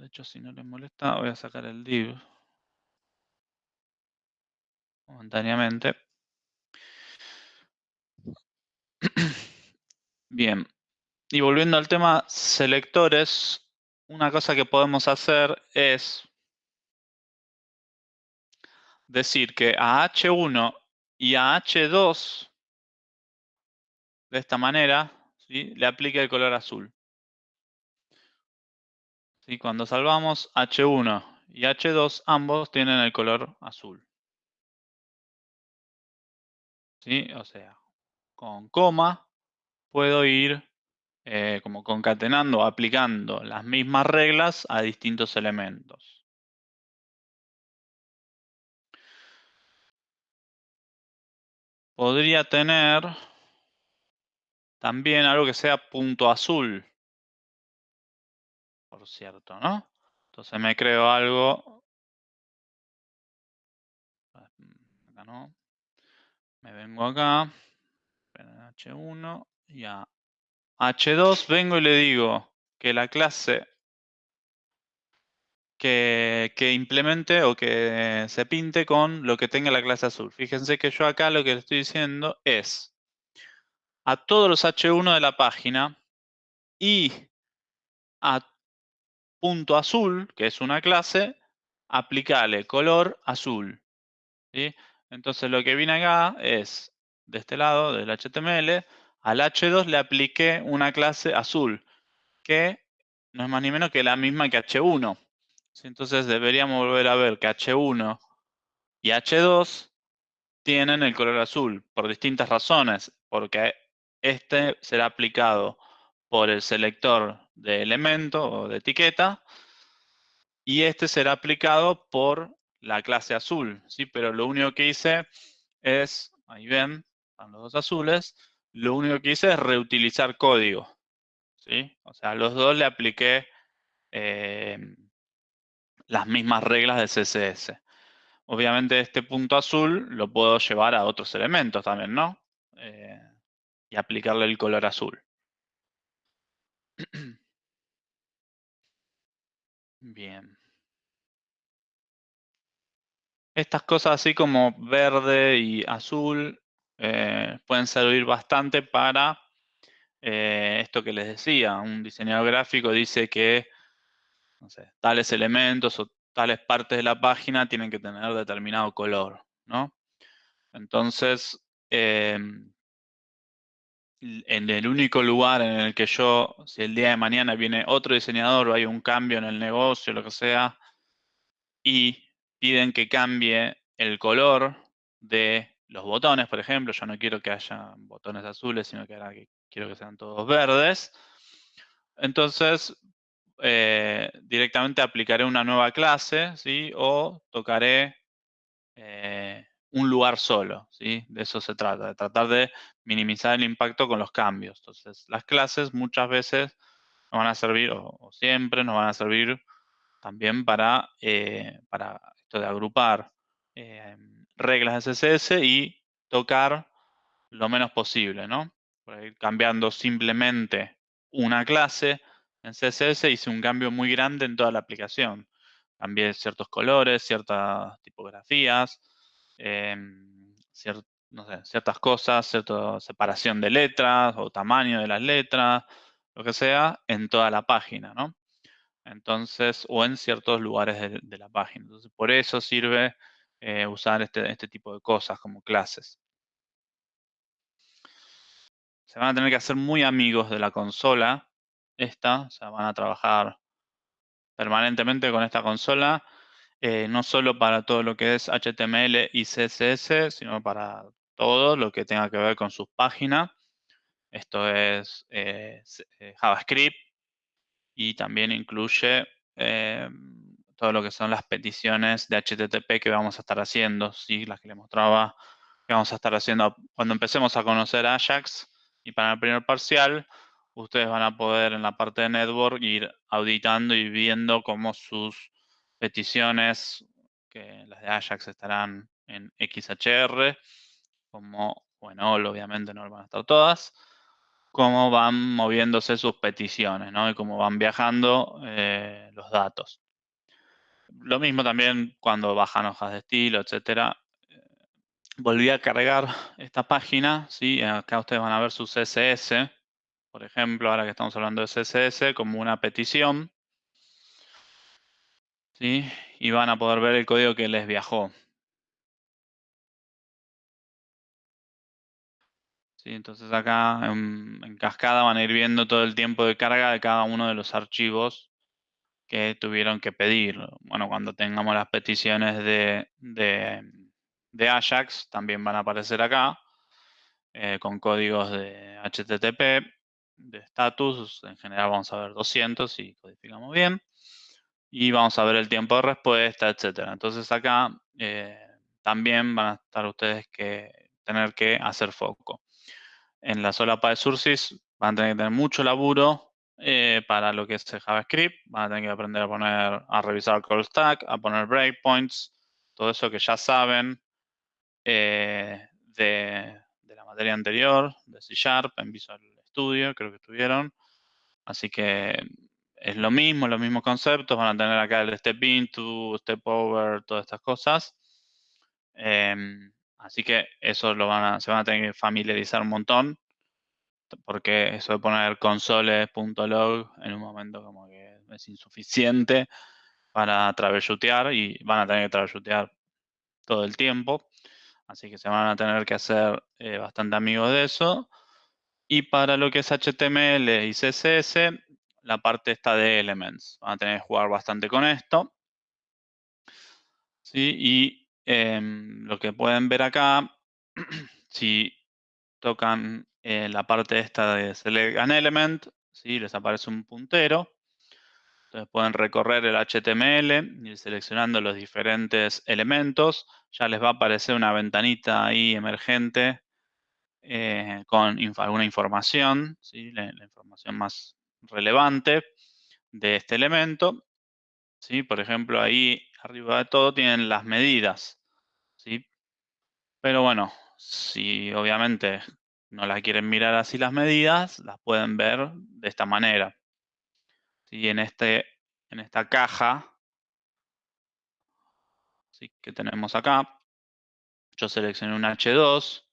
De hecho, si no les molesta, voy a sacar el div momentáneamente. *clears throat* Bien. Y volviendo al tema selectores, una cosa que podemos hacer es decir que a H1 y a H2, de esta manera, le aplique el color azul. Y cuando salvamos H1 y H2, ambos tienen el color azul. ¿Sí? O sea, con coma puedo ir eh, como concatenando, aplicando las mismas reglas a distintos elementos. Podría tener también algo que sea punto azul por cierto, ¿no? Entonces me creo algo. Acá no. Me vengo acá. H1 y a H2 vengo y le digo que la clase que, que, implemente o que se pinte con lo que tenga la clase azul. Fíjense que yo acá lo que le estoy diciendo es a todos los H1 de la página y a punto azul, que es una clase, aplicale color azul. Entonces lo que viene acá es, de este lado, del HTML, al H2 le apliqué una clase azul, que no es más ni menos que la misma que H1. Entonces deberíamos volver a ver que H1 y H2 tienen el color azul por distintas razones, porque este será aplicado por el selector de elemento o de etiqueta y este será aplicado por la clase azul, ¿sí? Pero lo único que hice es, ahí ven, están los dos azules, lo único que hice es reutilizar código, ¿sí? O sea, a los dos le apliqué eh, las mismas reglas de CSS. Obviamente este punto azul lo puedo llevar a otros elementos también, ¿no? Eh, y aplicarle el color azul. *clears throat* Bien. Estas cosas así como verde y azul eh, pueden servir bastante para eh, esto que les decía. Un diseñador gráfico dice que tales elementos o tales partes de la página tienen que tener determinado color, ¿no? Entonces, em, en el único lugar en el que yo, si el día de mañana viene otro diseñador o hay un cambio en el negocio, lo que sea, y piden que cambie el color de los botones, por ejemplo, yo no quiero que haya botones azules, sino que ahora quiero que sean todos verdes. Entonces, eh, directamente aplicaré una nueva clase, ¿sí? O tocaré eh, un lugar solo, ¿sí? De eso se trata, de tratar de minimizar el impacto con los cambios. Entonces, las clases muchas veces nos van a servir, o, siempre nos van a servir también para, eh, para esto de agrupar reglas de CSS y tocar lo menos posible, ¿no? Por ir cambiando simplemente una clase en CSS hice un cambio muy grande en toda la aplicación. Cambié ciertos colores, ciertas tipografías, em, ciertas cosas, cierta separación de letras o tamaño de las letras, lo que sea, en toda la página, ¿no? Entonces, o en ciertos lugares de, la página. Entonces, por eso sirve eh, usar este, este tipo de cosas como clases. Se van a tener que hacer muy amigos de la consola esta, o sea, van a trabajar permanentemente con esta consola, eh, no solo para todo lo que es HTML y CSS, sino para todo lo que tenga que ver con sus páginas. Esto es eh, eh, JavaScript y también incluye todo lo que son las peticiones de HTTP que vamos a estar haciendo, ¿sí? las que les mostraba que vamos a estar haciendo cuando empecemos a conocer Ajax y para el primer parcial ustedes van a poder en la parte de network ir auditando y viendo cómo sus peticiones, que las de Ajax estarán en XHR, como, bueno, obviamente no van a estar todas, cómo van moviéndose sus peticiones, ¿no? Y cómo van viajando eh, los datos. Lo mismo también cuando bajan hojas de estilo, etcétera. volví a cargar esta página, ¿sí? Acá ustedes van a ver su CSS, por ejemplo, ahora que estamos hablando de CSS, como una petición. ¿Sí? Y van a poder ver el código que les viajó. ¿Sí? Entonces acá en, cascada van a ir viendo todo el tiempo de carga de cada uno de los archivos que tuvieron que pedir. Bueno, cuando tengamos las peticiones de, de, Ajax, también van a aparecer acá, eh, con códigos de HTTP de status, en general vamos a ver 200 si codificamos bien. Y vamos a ver el tiempo de respuesta, etcétera. Entonces acá eh, también van a estar ustedes que tener que hacer foco. En la solapa de Sursis van a tener que tener mucho laburo eh, para lo que es JavaScript. Van a tener que aprender a poner, a revisar call stack, a poner breakpoints, todo eso que ya saben eh, de, de, la materia anterior, de C Sharp en Visual estudio, creo que estuvieron. Así que es lo mismo, los mismos conceptos. Van a tener acá el step into, step over, todas estas cosas. Em, así que eso lo van a, se van a tener que familiarizar un montón. Porque eso de poner consoles.log en un momento como que es insuficiente para troubleshootear y van a tener que troubleshootear todo el tiempo. Así que se van a tener que hacer eh, bastante amigos de eso. Y para lo que es HTML y CSS, la parte está de Elements. Van a tener que jugar bastante con esto. ¿Sí? Y em, lo que pueden ver acá, *clears throat* si tocan eh, la parte esta de Select an Element, ¿sí? les aparece un puntero. Entonces pueden recorrer el HTML y seleccionando los diferentes elementos. Ya les va a aparecer una ventanita ahí emergente eh, con alguna información, ¿sí? la, información más relevante de este elemento. ¿sí? Por ejemplo, ahí arriba de todo tienen las medidas. ¿sí? Pero bueno, si obviamente no las quieren mirar así las medidas, las pueden ver de esta manera. ¿sí? En, este, en esta caja ¿sí? que tenemos acá, yo seleccioné un H2,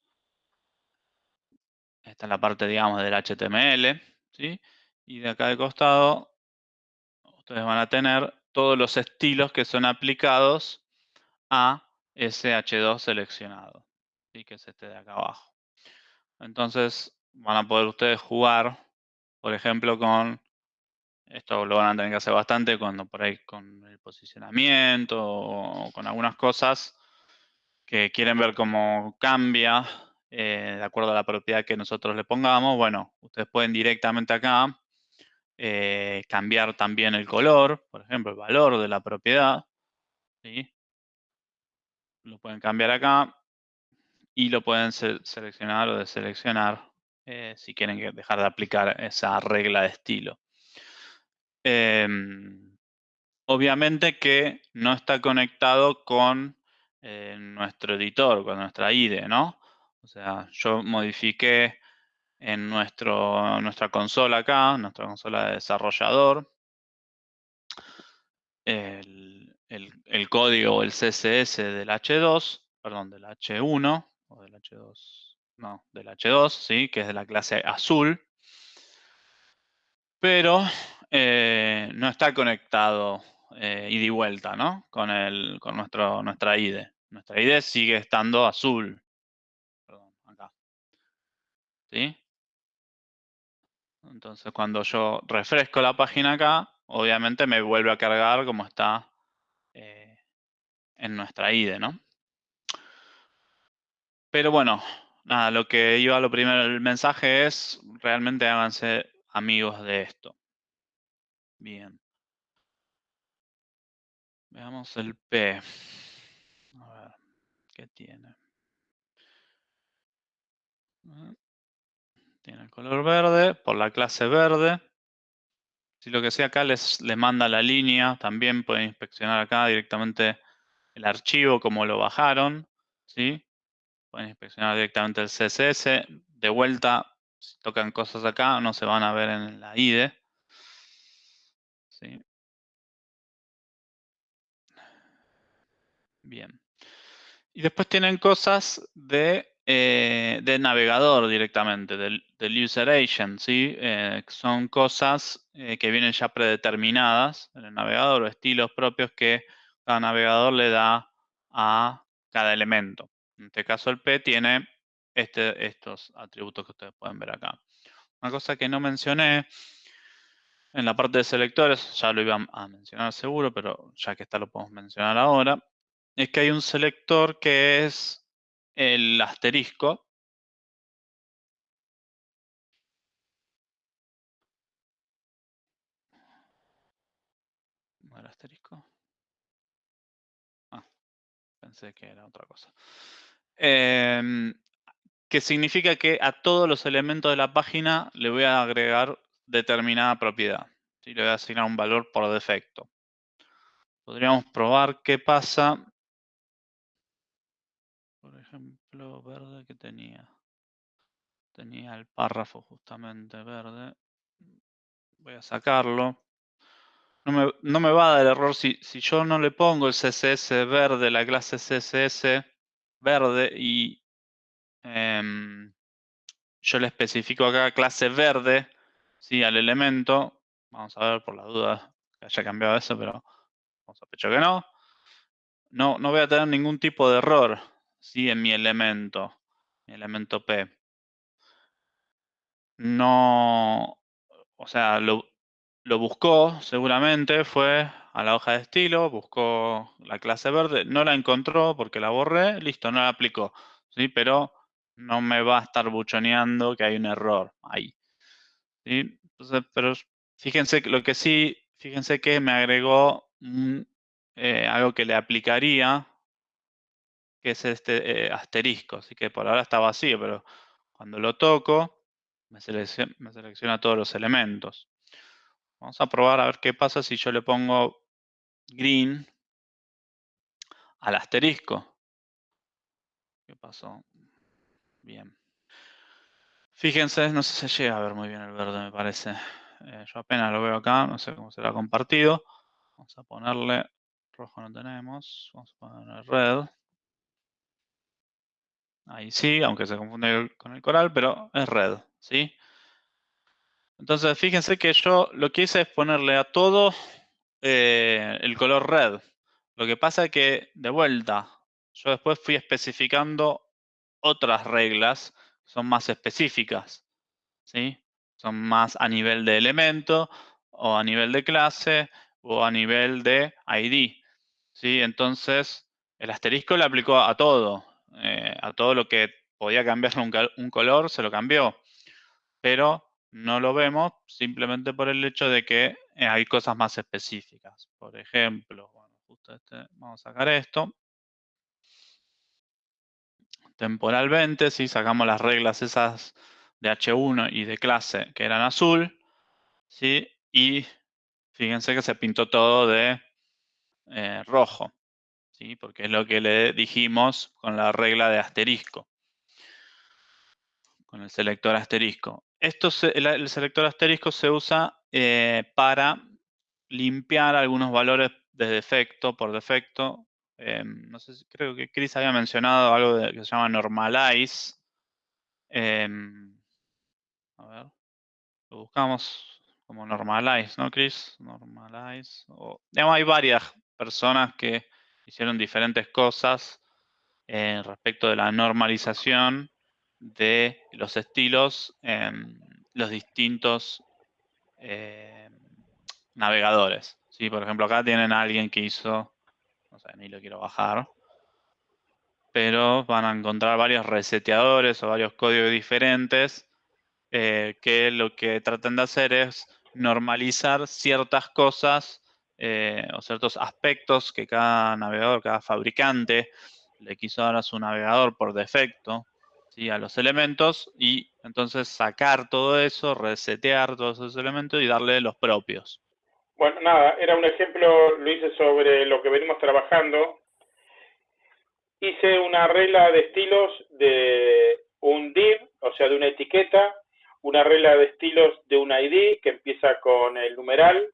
esta es la parte, digamos, del HTML, ¿sí? Y de acá de costado, ustedes van a tener todos los estilos que son aplicados a ese H2 seleccionado, ¿sí? que es este de acá abajo. Entonces, van a poder ustedes jugar, por ejemplo, con, esto lo van a tener que hacer bastante cuando por ahí con el posicionamiento o con algunas cosas que quieren ver cómo cambia eh, de acuerdo a la propiedad que nosotros le pongamos. Bueno, ustedes pueden directamente acá eh, cambiar también el color, por ejemplo, el valor de la propiedad. ¿sí? Lo pueden cambiar acá y lo pueden seleccionar o deseleccionar eh, si quieren dejar de aplicar esa regla de estilo. Em, obviamente que no está conectado con eh, nuestro editor, con nuestra IDE, ¿no? O sea, yo modifiqué en nuestro, nuestra consola acá, nuestra consola de desarrollador, el, el, código o el CSS del H2, perdón, del H1, o del H2, no, del H2, ¿sí? que es de la clase azul, pero eh, no está conectado eh, ida y vuelta, ¿no? Con, el, con nuestro, nuestra IDE. Nuestra IDE sigue estando azul. Perdón, acá. ¿Sí? Entonces, cuando yo refresco la página acá, obviamente me vuelve a cargar como está eh, en nuestra IDE, ¿no? Pero bueno, nada, lo que iba lo primero, el mensaje es, realmente háganse amigos de esto. Bien. Veamos el P. A ver, ¿qué tiene? Tiene el color verde, por la clase verde. Si lo que sea acá les, les manda la línea, también pueden inspeccionar acá directamente el archivo, como lo bajaron. ¿sí? Pueden inspeccionar directamente el CSS. De vuelta, si tocan cosas acá, no se van a ver en la IDE. ¿sí? Bien. Y después tienen cosas de, eh, navegador directamente, del, user agent, ¿sí? Eh, son cosas eh, que vienen ya predeterminadas en el navegador o estilos propios que cada navegador le da a cada elemento. En este caso el P tiene este, estos atributos que ustedes pueden ver acá. Una cosa que no mencioné en la parte de selectores, ya lo iba a mencionar seguro, pero ya que está lo podemos mencionar ahora, es que hay un selector que es el asterisco. ¿No asterisco? Ah, pensé que era otra cosa. Em, que significa que a todos los elementos de la página le voy a agregar determinada propiedad. y Le voy a asignar un valor por defecto. Podríamos probar qué pasa. Ejemplo, verde que tenía. Tenía el párrafo justamente verde. Voy a sacarlo. No me, va a dar error si, si yo no le pongo el CSS verde, la clase CSS verde y em, yo le especifico acá clase verde ¿sí? al elemento. Vamos a ver por la duda que haya cambiado eso, pero vamos a pecho que no. No, no voy a tener ningún tipo de error ¿sí? en mi elemento, mi elemento P. No, o sea, lo, lo buscó seguramente, fue a la hoja de estilo, buscó la clase verde, no la encontró porque la borré, listo, no la aplicó. ¿sí? Pero no me va a estar buchoneando que hay un error ahí. Entonces, pero fíjense lo que sí, fíjense que me agregó eh, algo que le aplicaría, que es este eh, asterisco. Así que por ahora está vacío, pero cuando lo toco, me selecciona, todos los elementos. Vamos a probar a ver qué pasa si yo le pongo green al asterisco. ¿Qué pasó? Bien. Fíjense, no sé si se llega a ver muy bien el verde, me parece. Eh, yo apenas lo veo acá, no sé cómo será compartido. Vamos a ponerle, rojo no tenemos, vamos a ponerle red. Ahí sí, aunque se confunde con el coral, pero es red, ¿sí? Entonces, fíjense que yo lo que hice es ponerle a todo eh, el color red. Lo que pasa es que, de vuelta, yo después fui especificando otras reglas son más específicas. ¿sí? Son más a nivel de elemento o a nivel de clase o a nivel de ID, ¿sí? Entonces, el asterisco le aplicó a todo, eh, a todo lo que podía cambiarle un, un color, se lo cambió. Pero no lo vemos simplemente por el hecho de que eh, hay cosas más específicas. Por ejemplo, este, vamos a sacar esto. Temporalmente, si sacamos las reglas esas de H1 y de clase que eran azul, ¿sí? y fíjense que se pintó todo de eh, rojo, ¿sí? porque es lo que le dijimos con la regla de asterisco, con el selector asterisco. Esto el, selector asterisco se usa eh, para limpiar algunos valores de defecto, por defecto. Em, no sé, creo que Chris había mencionado algo que se llama normalize. Em, a ver, lo buscamos como normalize, ¿no, Chris? Normalize. O, hay varias personas que hicieron diferentes cosas eh, respecto de la normalización de los estilos en los distintos eh, navegadores. ¿sí? Por ejemplo, acá tienen a alguien que hizo, no sé, ni lo quiero bajar, pero van a encontrar varios reseteadores o varios códigos diferentes eh, que lo que tratan de hacer es normalizar ciertas cosas eh, o ciertos aspectos que cada navegador, cada fabricante le quiso dar a su navegador por defecto a los elementos y entonces sacar todo eso, resetear todos esos elementos y darle los propios. Bueno, nada, era un ejemplo, lo hice sobre lo que venimos trabajando. Hice una regla de estilos de un div, o sea, de una etiqueta, una regla de estilos de un ID que empieza con el numeral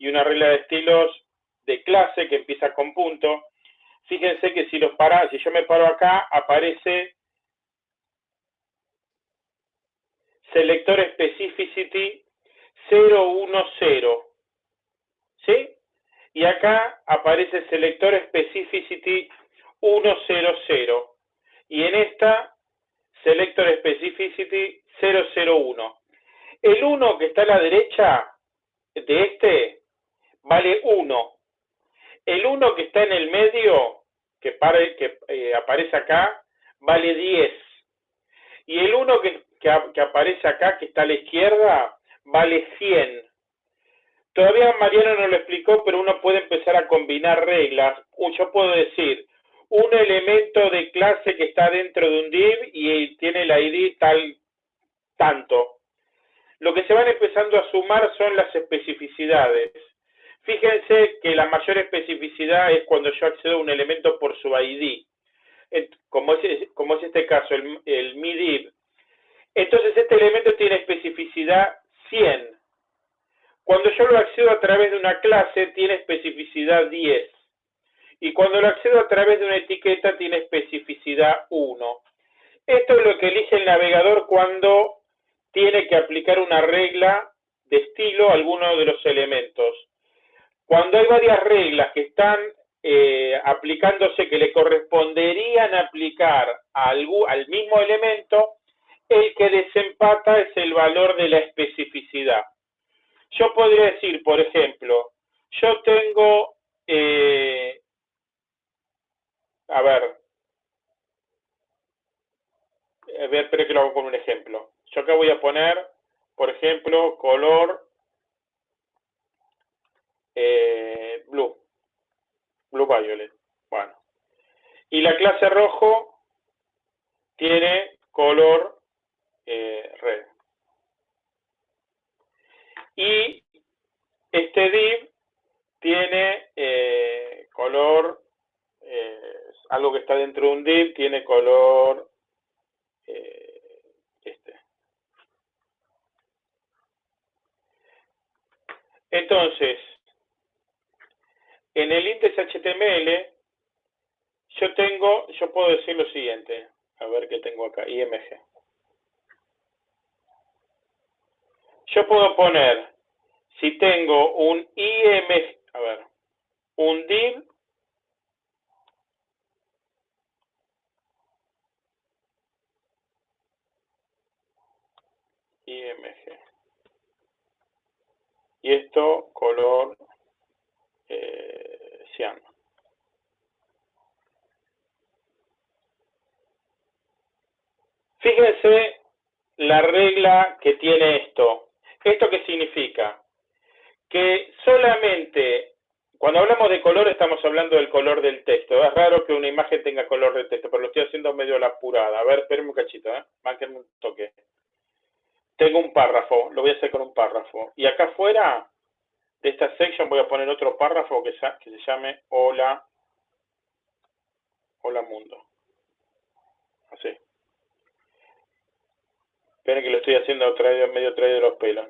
y una regla de estilos de clase que empieza con punto. Fíjense que si los para, si yo me paro acá, aparece selector specificity 010. ¿Sí? Y acá aparece selector specificity 100. Y en esta, selector specificity 001. El 1 que está a la derecha de este vale 1. El 1 que está en el medio, que, que eh, aparece acá, vale 10. Y el 1 que que, aparece acá, que está a la izquierda, vale 100. Todavía Mariano no lo explicó, pero uno puede empezar a combinar reglas. Yo puedo decir, un elemento de clase que está dentro de un div y tiene la ID tal tanto. Lo que se van empezando a sumar son las especificidades. Fíjense que la mayor especificidad es cuando yo accedo a un elemento por su ID. Como es, este caso, el, el MIDIV entonces este elemento tiene especificidad 100. Cuando yo lo accedo a través de una clase, tiene especificidad 10. Y cuando lo accedo a través de una etiqueta, tiene especificidad 1. Esto es lo que elige el navegador cuando tiene que aplicar una regla de estilo a alguno de los elementos. Cuando hay varias reglas que están eh, aplicándose, que le corresponderían aplicar al mismo elemento, el que desempata es el valor de la especificidad. Yo podría decir, por ejemplo, yo tengo, eh, a ver, a ver, espero que lo hago con un ejemplo. Yo acá voy a poner, por ejemplo, color eh, blue, blue violet. Bueno. Y la clase rojo tiene color eh, red. Y este div tiene eh, color, eh, algo que está dentro de un div tiene color este. Entonces, en el índice HTML, yo tengo, yo puedo decir lo siguiente, a ver qué tengo acá, IMG. yo puedo poner, si tengo un IM, a ver, un div IMG. Y esto color eh, cian. Fíjense la regla que tiene esto. ¿Esto qué significa? Que solamente, cuando hablamos de color, estamos hablando del color del texto. Es raro que una imagen tenga color de texto, pero lo estoy haciendo medio la apurada. A ver, espérenme un cachito, ¿eh? Mánquenme un toque. Tengo un párrafo, lo voy a hacer con un párrafo. Y acá afuera de esta section voy a poner otro párrafo que, que se llame Hola, Hola Mundo. Así. Esperen que lo estoy haciendo traído, medio traído de los pelos.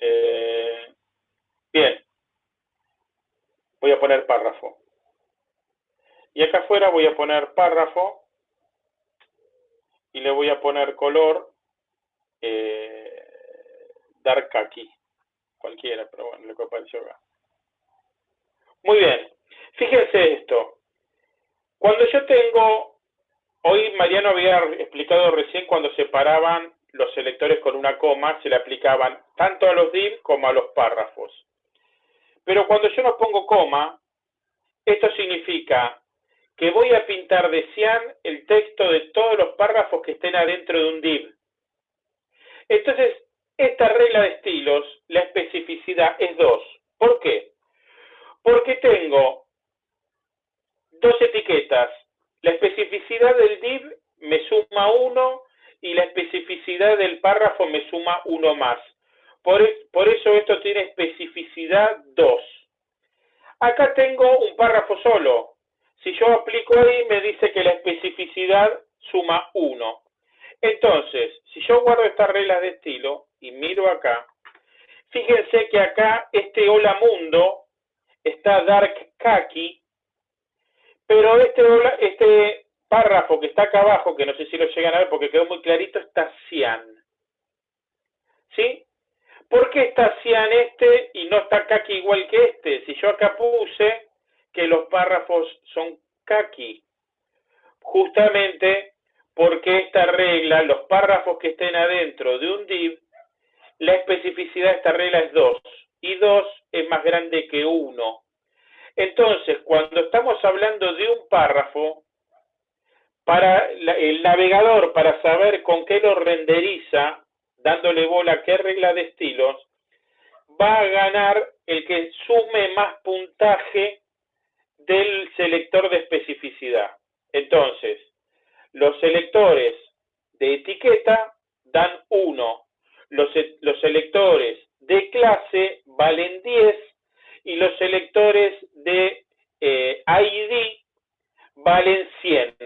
Eh, bien. Voy a poner párrafo. Y acá afuera voy a poner párrafo y le voy a poner color eh, dark aquí. Cualquiera, pero bueno, lo que apareció acá. Muy bien. Fíjense esto. Cuando yo tengo, hoy Mariano había explicado recién cuando separaban los selectores con una coma se le aplicaban tanto a los div como a los párrafos. Pero cuando yo no pongo coma, esto significa que voy a pintar de cian el texto de todos los párrafos que estén adentro de un div. Entonces, esta regla de estilos, la especificidad es 2. ¿Por qué? Porque tengo dos etiquetas. La especificidad del div me suma 1 y la especificidad del párrafo me suma uno más. Por, por eso esto tiene especificidad 2. Acá tengo un párrafo solo. Si yo aplico ahí, me dice que la especificidad suma 1. Entonces, si yo guardo estas reglas de estilo y miro acá, fíjense que acá este hola mundo está dark khaki, pero este, este párrafo que está acá abajo, que no sé si lo llegan a ver porque quedó muy clarito, está cian. ¿Sí? ¿Por qué está cian este y no está kaki igual que este? Si yo acá puse que los párrafos son kaki. Justamente porque esta regla, los párrafos que estén adentro de un div, la especificidad de esta regla es 2. Y 2 es más grande que 1. Entonces, cuando estamos hablando de un párrafo, para el navegador, para saber con qué lo renderiza, dándole bola a qué regla de estilos, va a ganar el que sume más puntaje del selector de especificidad. Entonces, los selectores de etiqueta dan 1, los, los selectores de clase valen 10 y los selectores de eh, ID valen 100.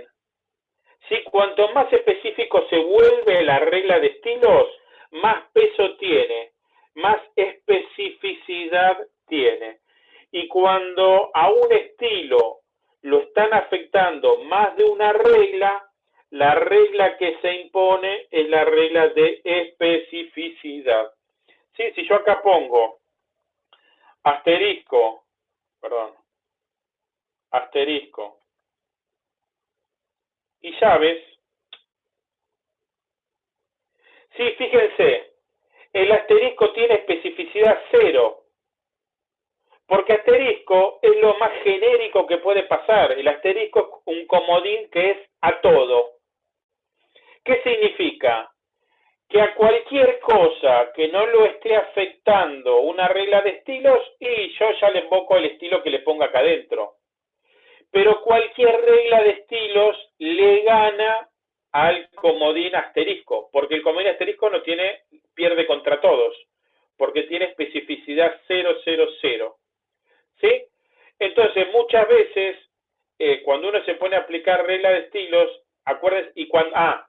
¿sí? Cuanto más específico se vuelve la regla de estilos, más peso tiene, más especificidad tiene. Y cuando a un estilo lo están afectando más de una regla, la regla que se impone es la regla de especificidad. ¿Sí? Si yo acá pongo asterisco, perdón, asterisco, y llaves. Sí, fíjense, el asterisco tiene especificidad cero, porque asterisco es lo más genérico que puede pasar. El asterisco es un comodín que es a todo. ¿Qué significa? Que a cualquier cosa que no lo esté afectando una regla de estilos, y yo ya le invoco el estilo que le ponga acá adentro pero cualquier regla de estilos le gana al comodín asterisco, porque el comodín asterisco no tiene, pierde contra todos, porque tiene especificidad 000. ¿Sí? Entonces, muchas veces, eh, cuando uno se pone a aplicar regla de estilos, acuérdense, y cuando, ah,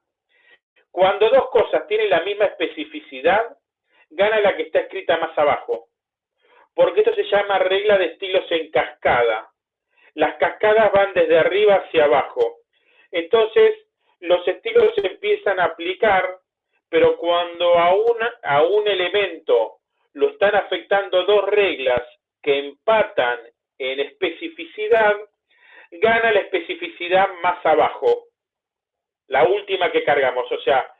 cuando dos cosas tienen la misma especificidad, gana la que está escrita más abajo, porque esto se llama regla de estilos en cascada. Las cascadas van desde arriba hacia abajo. Entonces, los estilos se empiezan a aplicar, pero cuando a, a un elemento lo están afectando dos reglas que empatan en especificidad, gana la especificidad más abajo, la última que cargamos. O sea,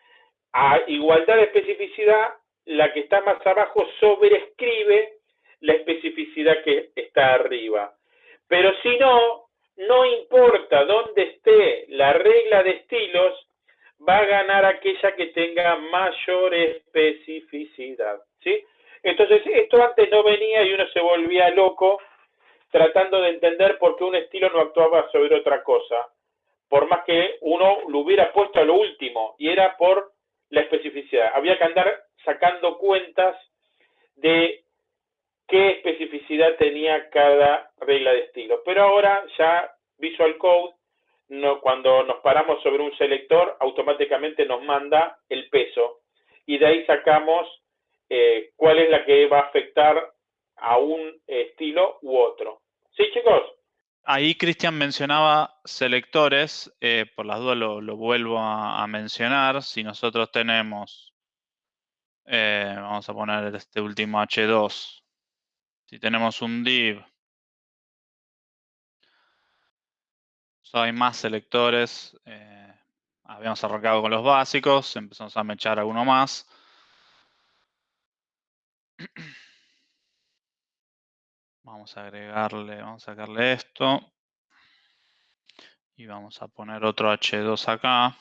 a igualdad de especificidad, la que está más abajo sobrescribe la especificidad que está arriba. Pero si no, no importa dónde esté la regla de estilos, va a ganar aquella que tenga mayor especificidad. ¿sí? Entonces, esto antes no venía y uno se volvía loco tratando de entender por qué un estilo no actuaba sobre otra cosa, por más que uno lo hubiera puesto a lo último, y era por la especificidad. Había que andar sacando cuentas de qué especificidad tenía cada regla de estilo. Pero ahora ya Visual Code, cuando nos paramos sobre un selector, automáticamente nos manda el peso y de ahí sacamos eh, cuál es la que va a afectar a un estilo u otro. ¿Sí, chicos? Ahí Cristian mencionaba selectores, eh, por las dudas lo, vuelvo a, mencionar. Si nosotros tenemos, eh, vamos a poner este último H2, si tenemos un div, hay más selectores, eh, habíamos arrancado con los básicos, empezamos a mechar alguno más. Vamos a agregarle, vamos a sacarle esto. Y vamos a poner otro H2 acá.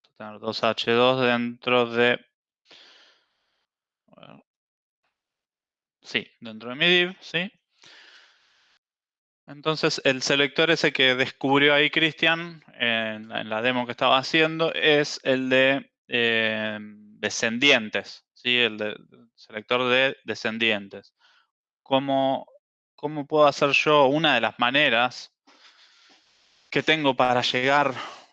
Vamos a tener dos H2 dentro de... Sí, dentro de mi div, ¿sí? Entonces, el selector ese que descubrió ahí Cristian en, la demo que estaba haciendo es el de eh, descendientes, ¿sí? El de, selector de descendientes. ¿Cómo, ¿Cómo puedo hacer yo? Una de las maneras que tengo para llegar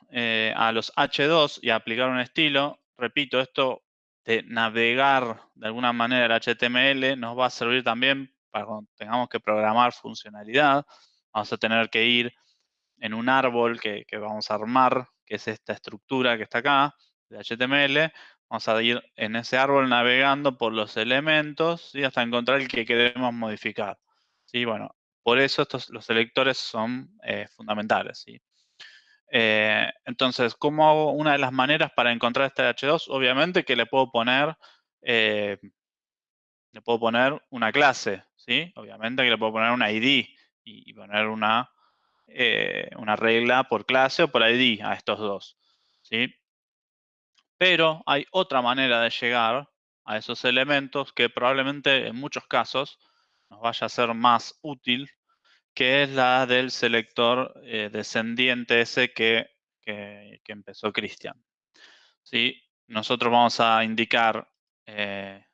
eh, a los H2 y aplicar un estilo, repito, esto de navegar de alguna manera el HTML nos va a servir también para cuando tengamos que programar funcionalidad. Vamos a tener que ir en un árbol que, que vamos a armar, que es esta estructura que está acá, de HTML, Vamos a ir en ese árbol navegando por los elementos y hasta encontrar el que queremos modificar. ¿sí? Bueno, por eso estos, los selectores son eh, fundamentales. ¿sí? Eh, entonces, ¿cómo hago una de las maneras para encontrar este H2? Obviamente que le puedo poner, eh, le puedo poner una clase, ¿sí? Obviamente que le puedo poner una ID y, poner una, una regla por clase o por ID a estos dos, ¿sí? Pero hay otra manera de llegar a esos elementos que probablemente en muchos casos nos vaya a ser más útil, que es la del selector eh, descendiente ese que, empezó Cristian. ¿Sí? Nosotros vamos a indicar eh,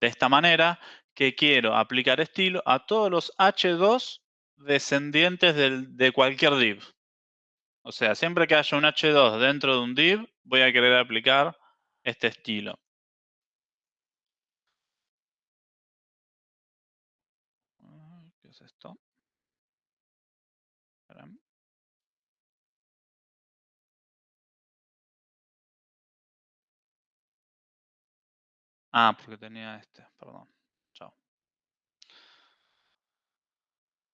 de esta manera que quiero aplicar estilo a todos los H2 descendientes de cualquier div. O sea, siempre que haya un H2 dentro de un div, voy a querer aplicar este estilo. ¿Qué es esto? Ah, porque tenía este, perdón. Chao.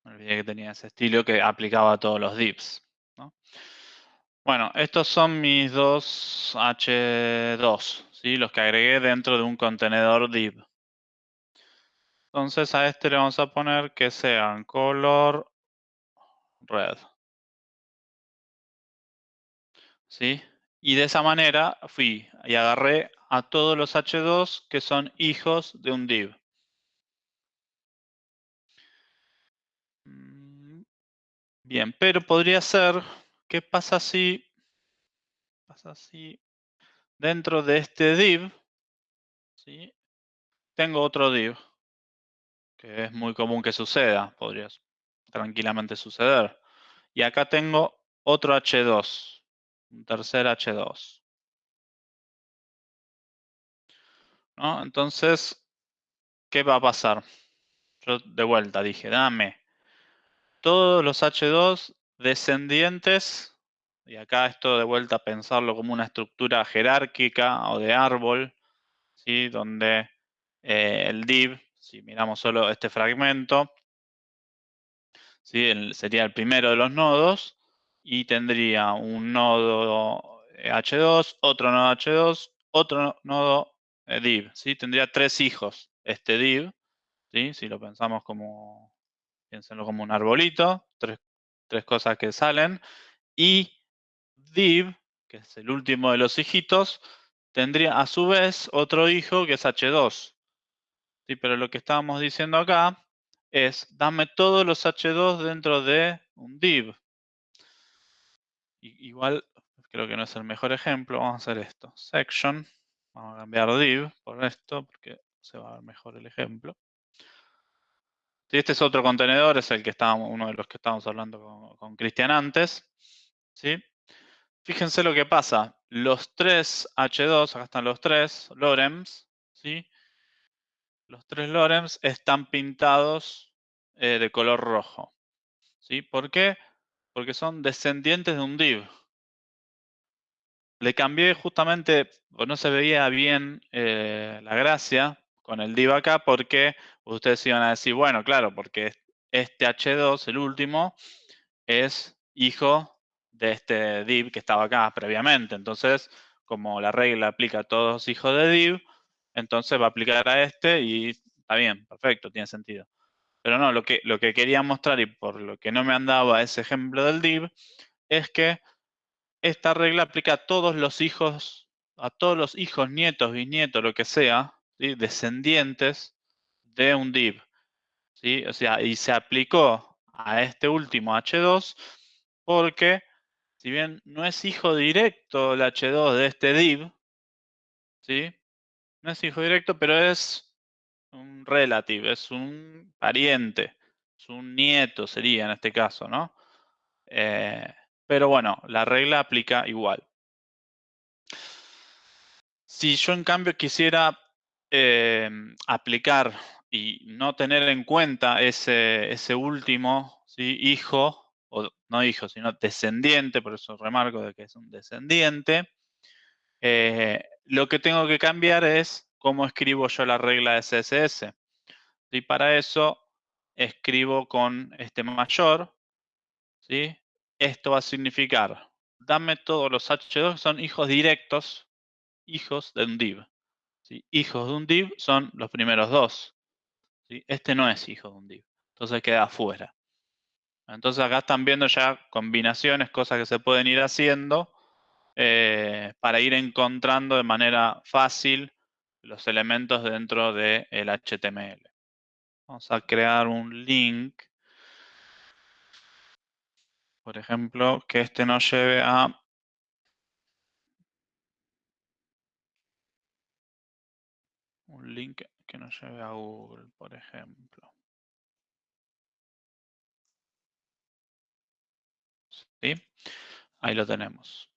Me olvidé que tenía ese estilo que aplicaba a todos los divs. Bueno, estos son mis dos H2, ¿sí? los que agregué dentro de un contenedor div. Entonces a este le vamos a poner que sean color red. ¿Sí? Y de esa manera fui y agarré a todos los H2 que son hijos de un div. Bien, pero podría ser ¿Qué pasa si, pasa si dentro de este div ¿sí? tengo otro div? Que es muy común que suceda, podría tranquilamente suceder. Y acá tengo otro H2, un tercer H2. Entonces, ¿qué va a pasar? Yo de vuelta dije, dame todos los H2 descendientes, y acá esto de vuelta a pensarlo como una estructura jerárquica o de árbol, ¿sí? donde eh, el div, si miramos solo este fragmento, ¿sí? sería el primero de los nodos y tendría un nodo H2, otro nodo H2, otro nodo eh, div, ¿sí? Tendría tres hijos este div, ¿sí? Si lo pensamos como, piénsenlo como un arbolito, tres, tres cosas que salen, y div, que es el último de los hijitos, tendría a su vez otro hijo que es h2. ¿sí? Pero lo que estábamos diciendo acá es, dame todos los h2 dentro de un div. igual, creo que no es el mejor ejemplo, vamos a hacer esto. Section, vamos a cambiar div por esto, porque se va a ver mejor el ejemplo. Este es otro contenedor, es el que estábamos, uno de los que estábamos hablando con Cristian antes. ¿sí? Fíjense lo que pasa. Los tres H2, acá están los tres lorems, ¿sí? Los tres lorems están pintados eh, de color rojo. ¿sí? ¿Por qué? Porque son descendientes de un div. Le cambié justamente, no se veía bien eh, la gracia con el div acá, porque ustedes iban a decir, bueno, claro, porque este H2, el último, es hijo de este div que estaba acá previamente. Entonces, como la regla aplica a todos los hijos de div, entonces va a aplicar a este y está bien, perfecto, tiene sentido. Pero no, lo que, lo que quería mostrar y por lo que no me andaba ese ejemplo del div, es que esta regla aplica a todos los hijos, a todos los hijos, nietos, bisnietos, lo que sea, descendientes de un div. ¿sí? O sea, y se aplicó a este último H2 porque si bien no es hijo directo el H2 de este div, ¿sí? No es hijo directo, pero es un relative, es un pariente, es un nieto sería en este caso, ¿no? Eh, pero bueno, la regla aplica igual. Si yo en cambio quisiera eh, aplicar y no tener en cuenta ese, último hijo o no hijo, sino descendiente, por eso remarco de que es un descendiente, eh, lo que tengo que cambiar es cómo escribo yo la regla de CSS. Y para eso escribo con este mayor, ¿sí? Esto va a significar, dame todos los H2 que son hijos directos, hijos de un div. Hijos de un div son los primeros dos. Este no es hijo de un div, entonces queda afuera. Entonces acá están viendo ya combinaciones, cosas que se pueden ir haciendo eh, para ir encontrando de manera fácil los elementos dentro del HTML. Vamos a crear un link. Por ejemplo, que este nos lleve a un link que nos lleve a Google, por ejemplo. Ahí lo tenemos.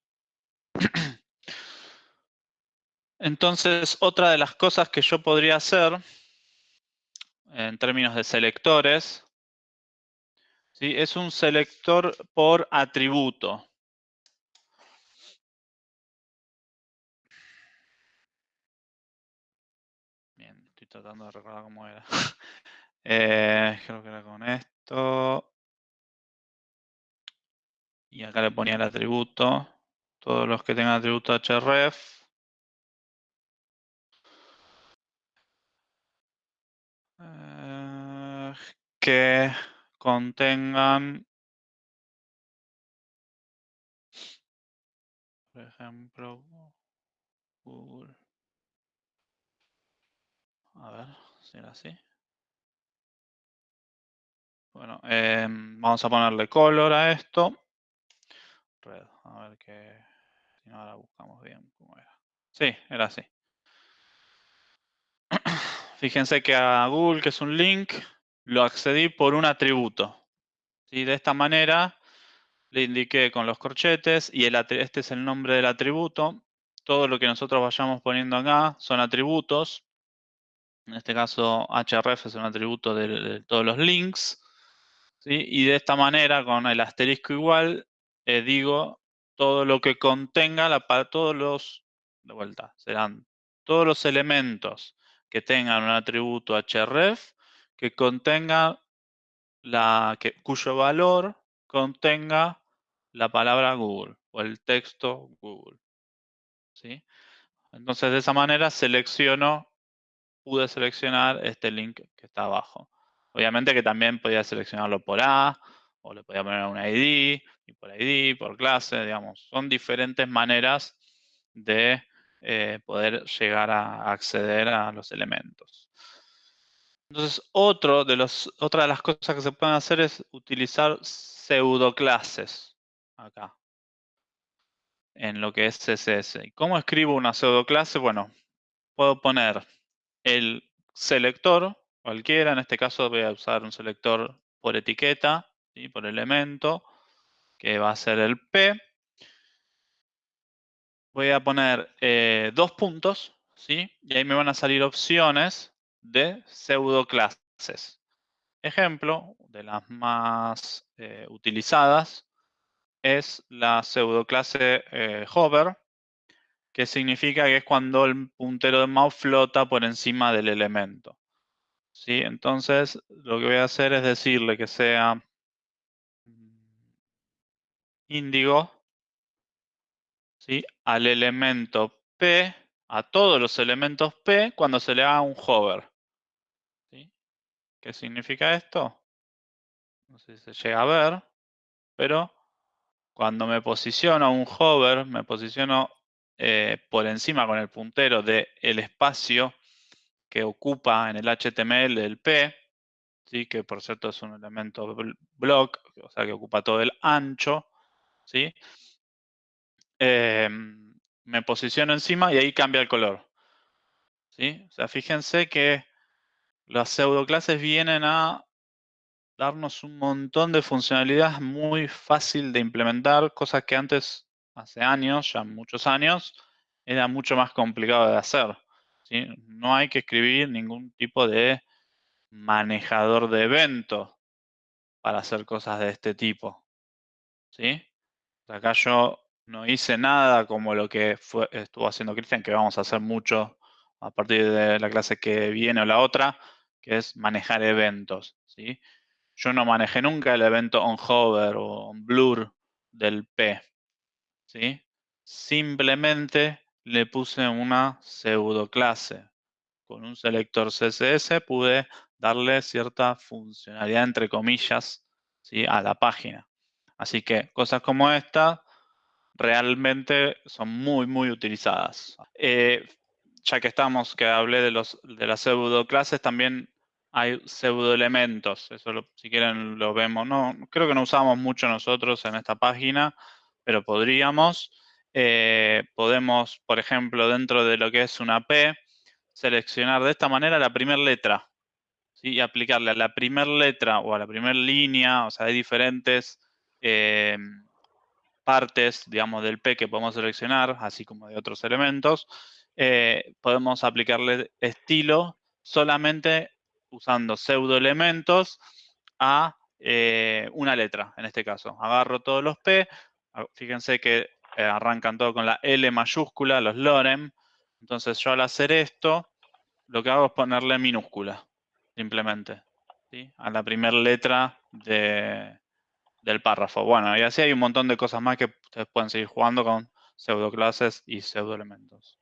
Entonces, otra de las cosas que yo podría hacer en términos de selectores, ¿sí? es un selector por atributo. Bien, estoy tratando de recordar cómo era. *laughs* Eh, creo que era con esto. Y acá le ponía el atributo. Todos los que tengan atributo href. Eh, que contengan, por ejemplo, Google. A ver si era así. Bueno, em, vamos a ponerle color a esto. A ver qué. Si ahora buscamos bien cómo era. Sí, era así. *clears throat* Fíjense que a Google, que es un link, lo accedí por un atributo. ¿Sí? De esta manera le indiqué con los corchetes y el, este es el nombre del atributo. Todo lo que nosotros vayamos poniendo acá son atributos. En este caso, href es un atributo de, todos los links. Y de esta manera, con el asterisco igual, eh, digo todo lo que contenga la, para todos los, de vuelta, serán todos los elementos que tengan un atributo href que contenga la, que, cuyo valor contenga la palabra Google o el texto Google. ¿sí? Entonces de esa manera selecciono, pude seleccionar este link que está abajo. Obviamente que también podía seleccionarlo por A, o le podía poner un ID, y por ID, por clase, digamos. Son diferentes maneras de eh, poder llegar a acceder a los elementos. Entonces, otra de las cosas que se pueden hacer es utilizar pseudoclases acá en lo que es CSS. ¿Y cómo escribo una pseudoclase? Bueno, puedo poner el selector, cualquiera, en este caso voy a usar un selector por etiqueta, por elemento, que va a ser el P. Voy a poner eh, dos puntos, ¿sí? y ahí me van a salir opciones de pseudoclases. Ejemplo, de las más eh, utilizadas, es la pseudoclase eh, hover, que significa que es cuando el puntero de mouse flota por encima del elemento. ¿Sí? Entonces, lo que voy a hacer es decirle que sea índigo ¿sí? al elemento P, a todos los elementos P, cuando se le haga un hover. ¿Qué significa esto? No sé si se llega a ver, pero cuando me posiciono un hover, me posiciono eh, por encima con el puntero del espacio que ocupa en el HTML del P, ¿sí? que por cierto es un elemento block, o sea que ocupa todo el ancho, ¿sí? Em, me posiciono encima y ahí cambia el color. ¿sí? O sea, fíjense que las pseudoclases vienen a darnos un montón de funcionalidades muy fácil de implementar, cosas que antes, hace años, ya muchos años, era mucho más complicado de hacer. No hay que escribir ningún tipo de manejador de eventos para hacer cosas de este tipo. ¿sí? Acá yo no hice nada como lo que estuvo haciendo Cristian, que vamos a hacer mucho a partir de la clase que viene o la otra, que es manejar eventos. ¿sí? Yo no manejé nunca el evento onHover o onBlur del P. ¿sí? Simplemente le puse una pseudo clase. Con un selector CSS pude darle cierta funcionalidad, entre comillas, ¿sí? a la página. Así que cosas como esta realmente son muy, muy utilizadas. Eh, ya que estamos, que hablé de, los, de las pseudo clases, también hay pseudoelementos. Eso si quieren lo vemos. No, creo que no usamos mucho nosotros en esta página, pero podríamos. Eh, podemos, por ejemplo, dentro de lo que es una P, seleccionar de esta manera la primera letra y aplicarle a la primera letra o a la primera línea, o sea, hay diferentes eh, partes, digamos, del P que podemos seleccionar, así como de otros elementos. Eh, podemos aplicarle estilo solamente usando pseudoelementos a una letra, en este caso. Agarro todos los P, fíjense que eh, arrancan todo con la L mayúscula, los lorem. Entonces yo al hacer esto, lo que hago es ponerle minúscula, simplemente, a la primera letra del párrafo. Bueno, y así hay un montón de cosas más que ustedes pueden seguir jugando con pseudoclases y pseudoelementos.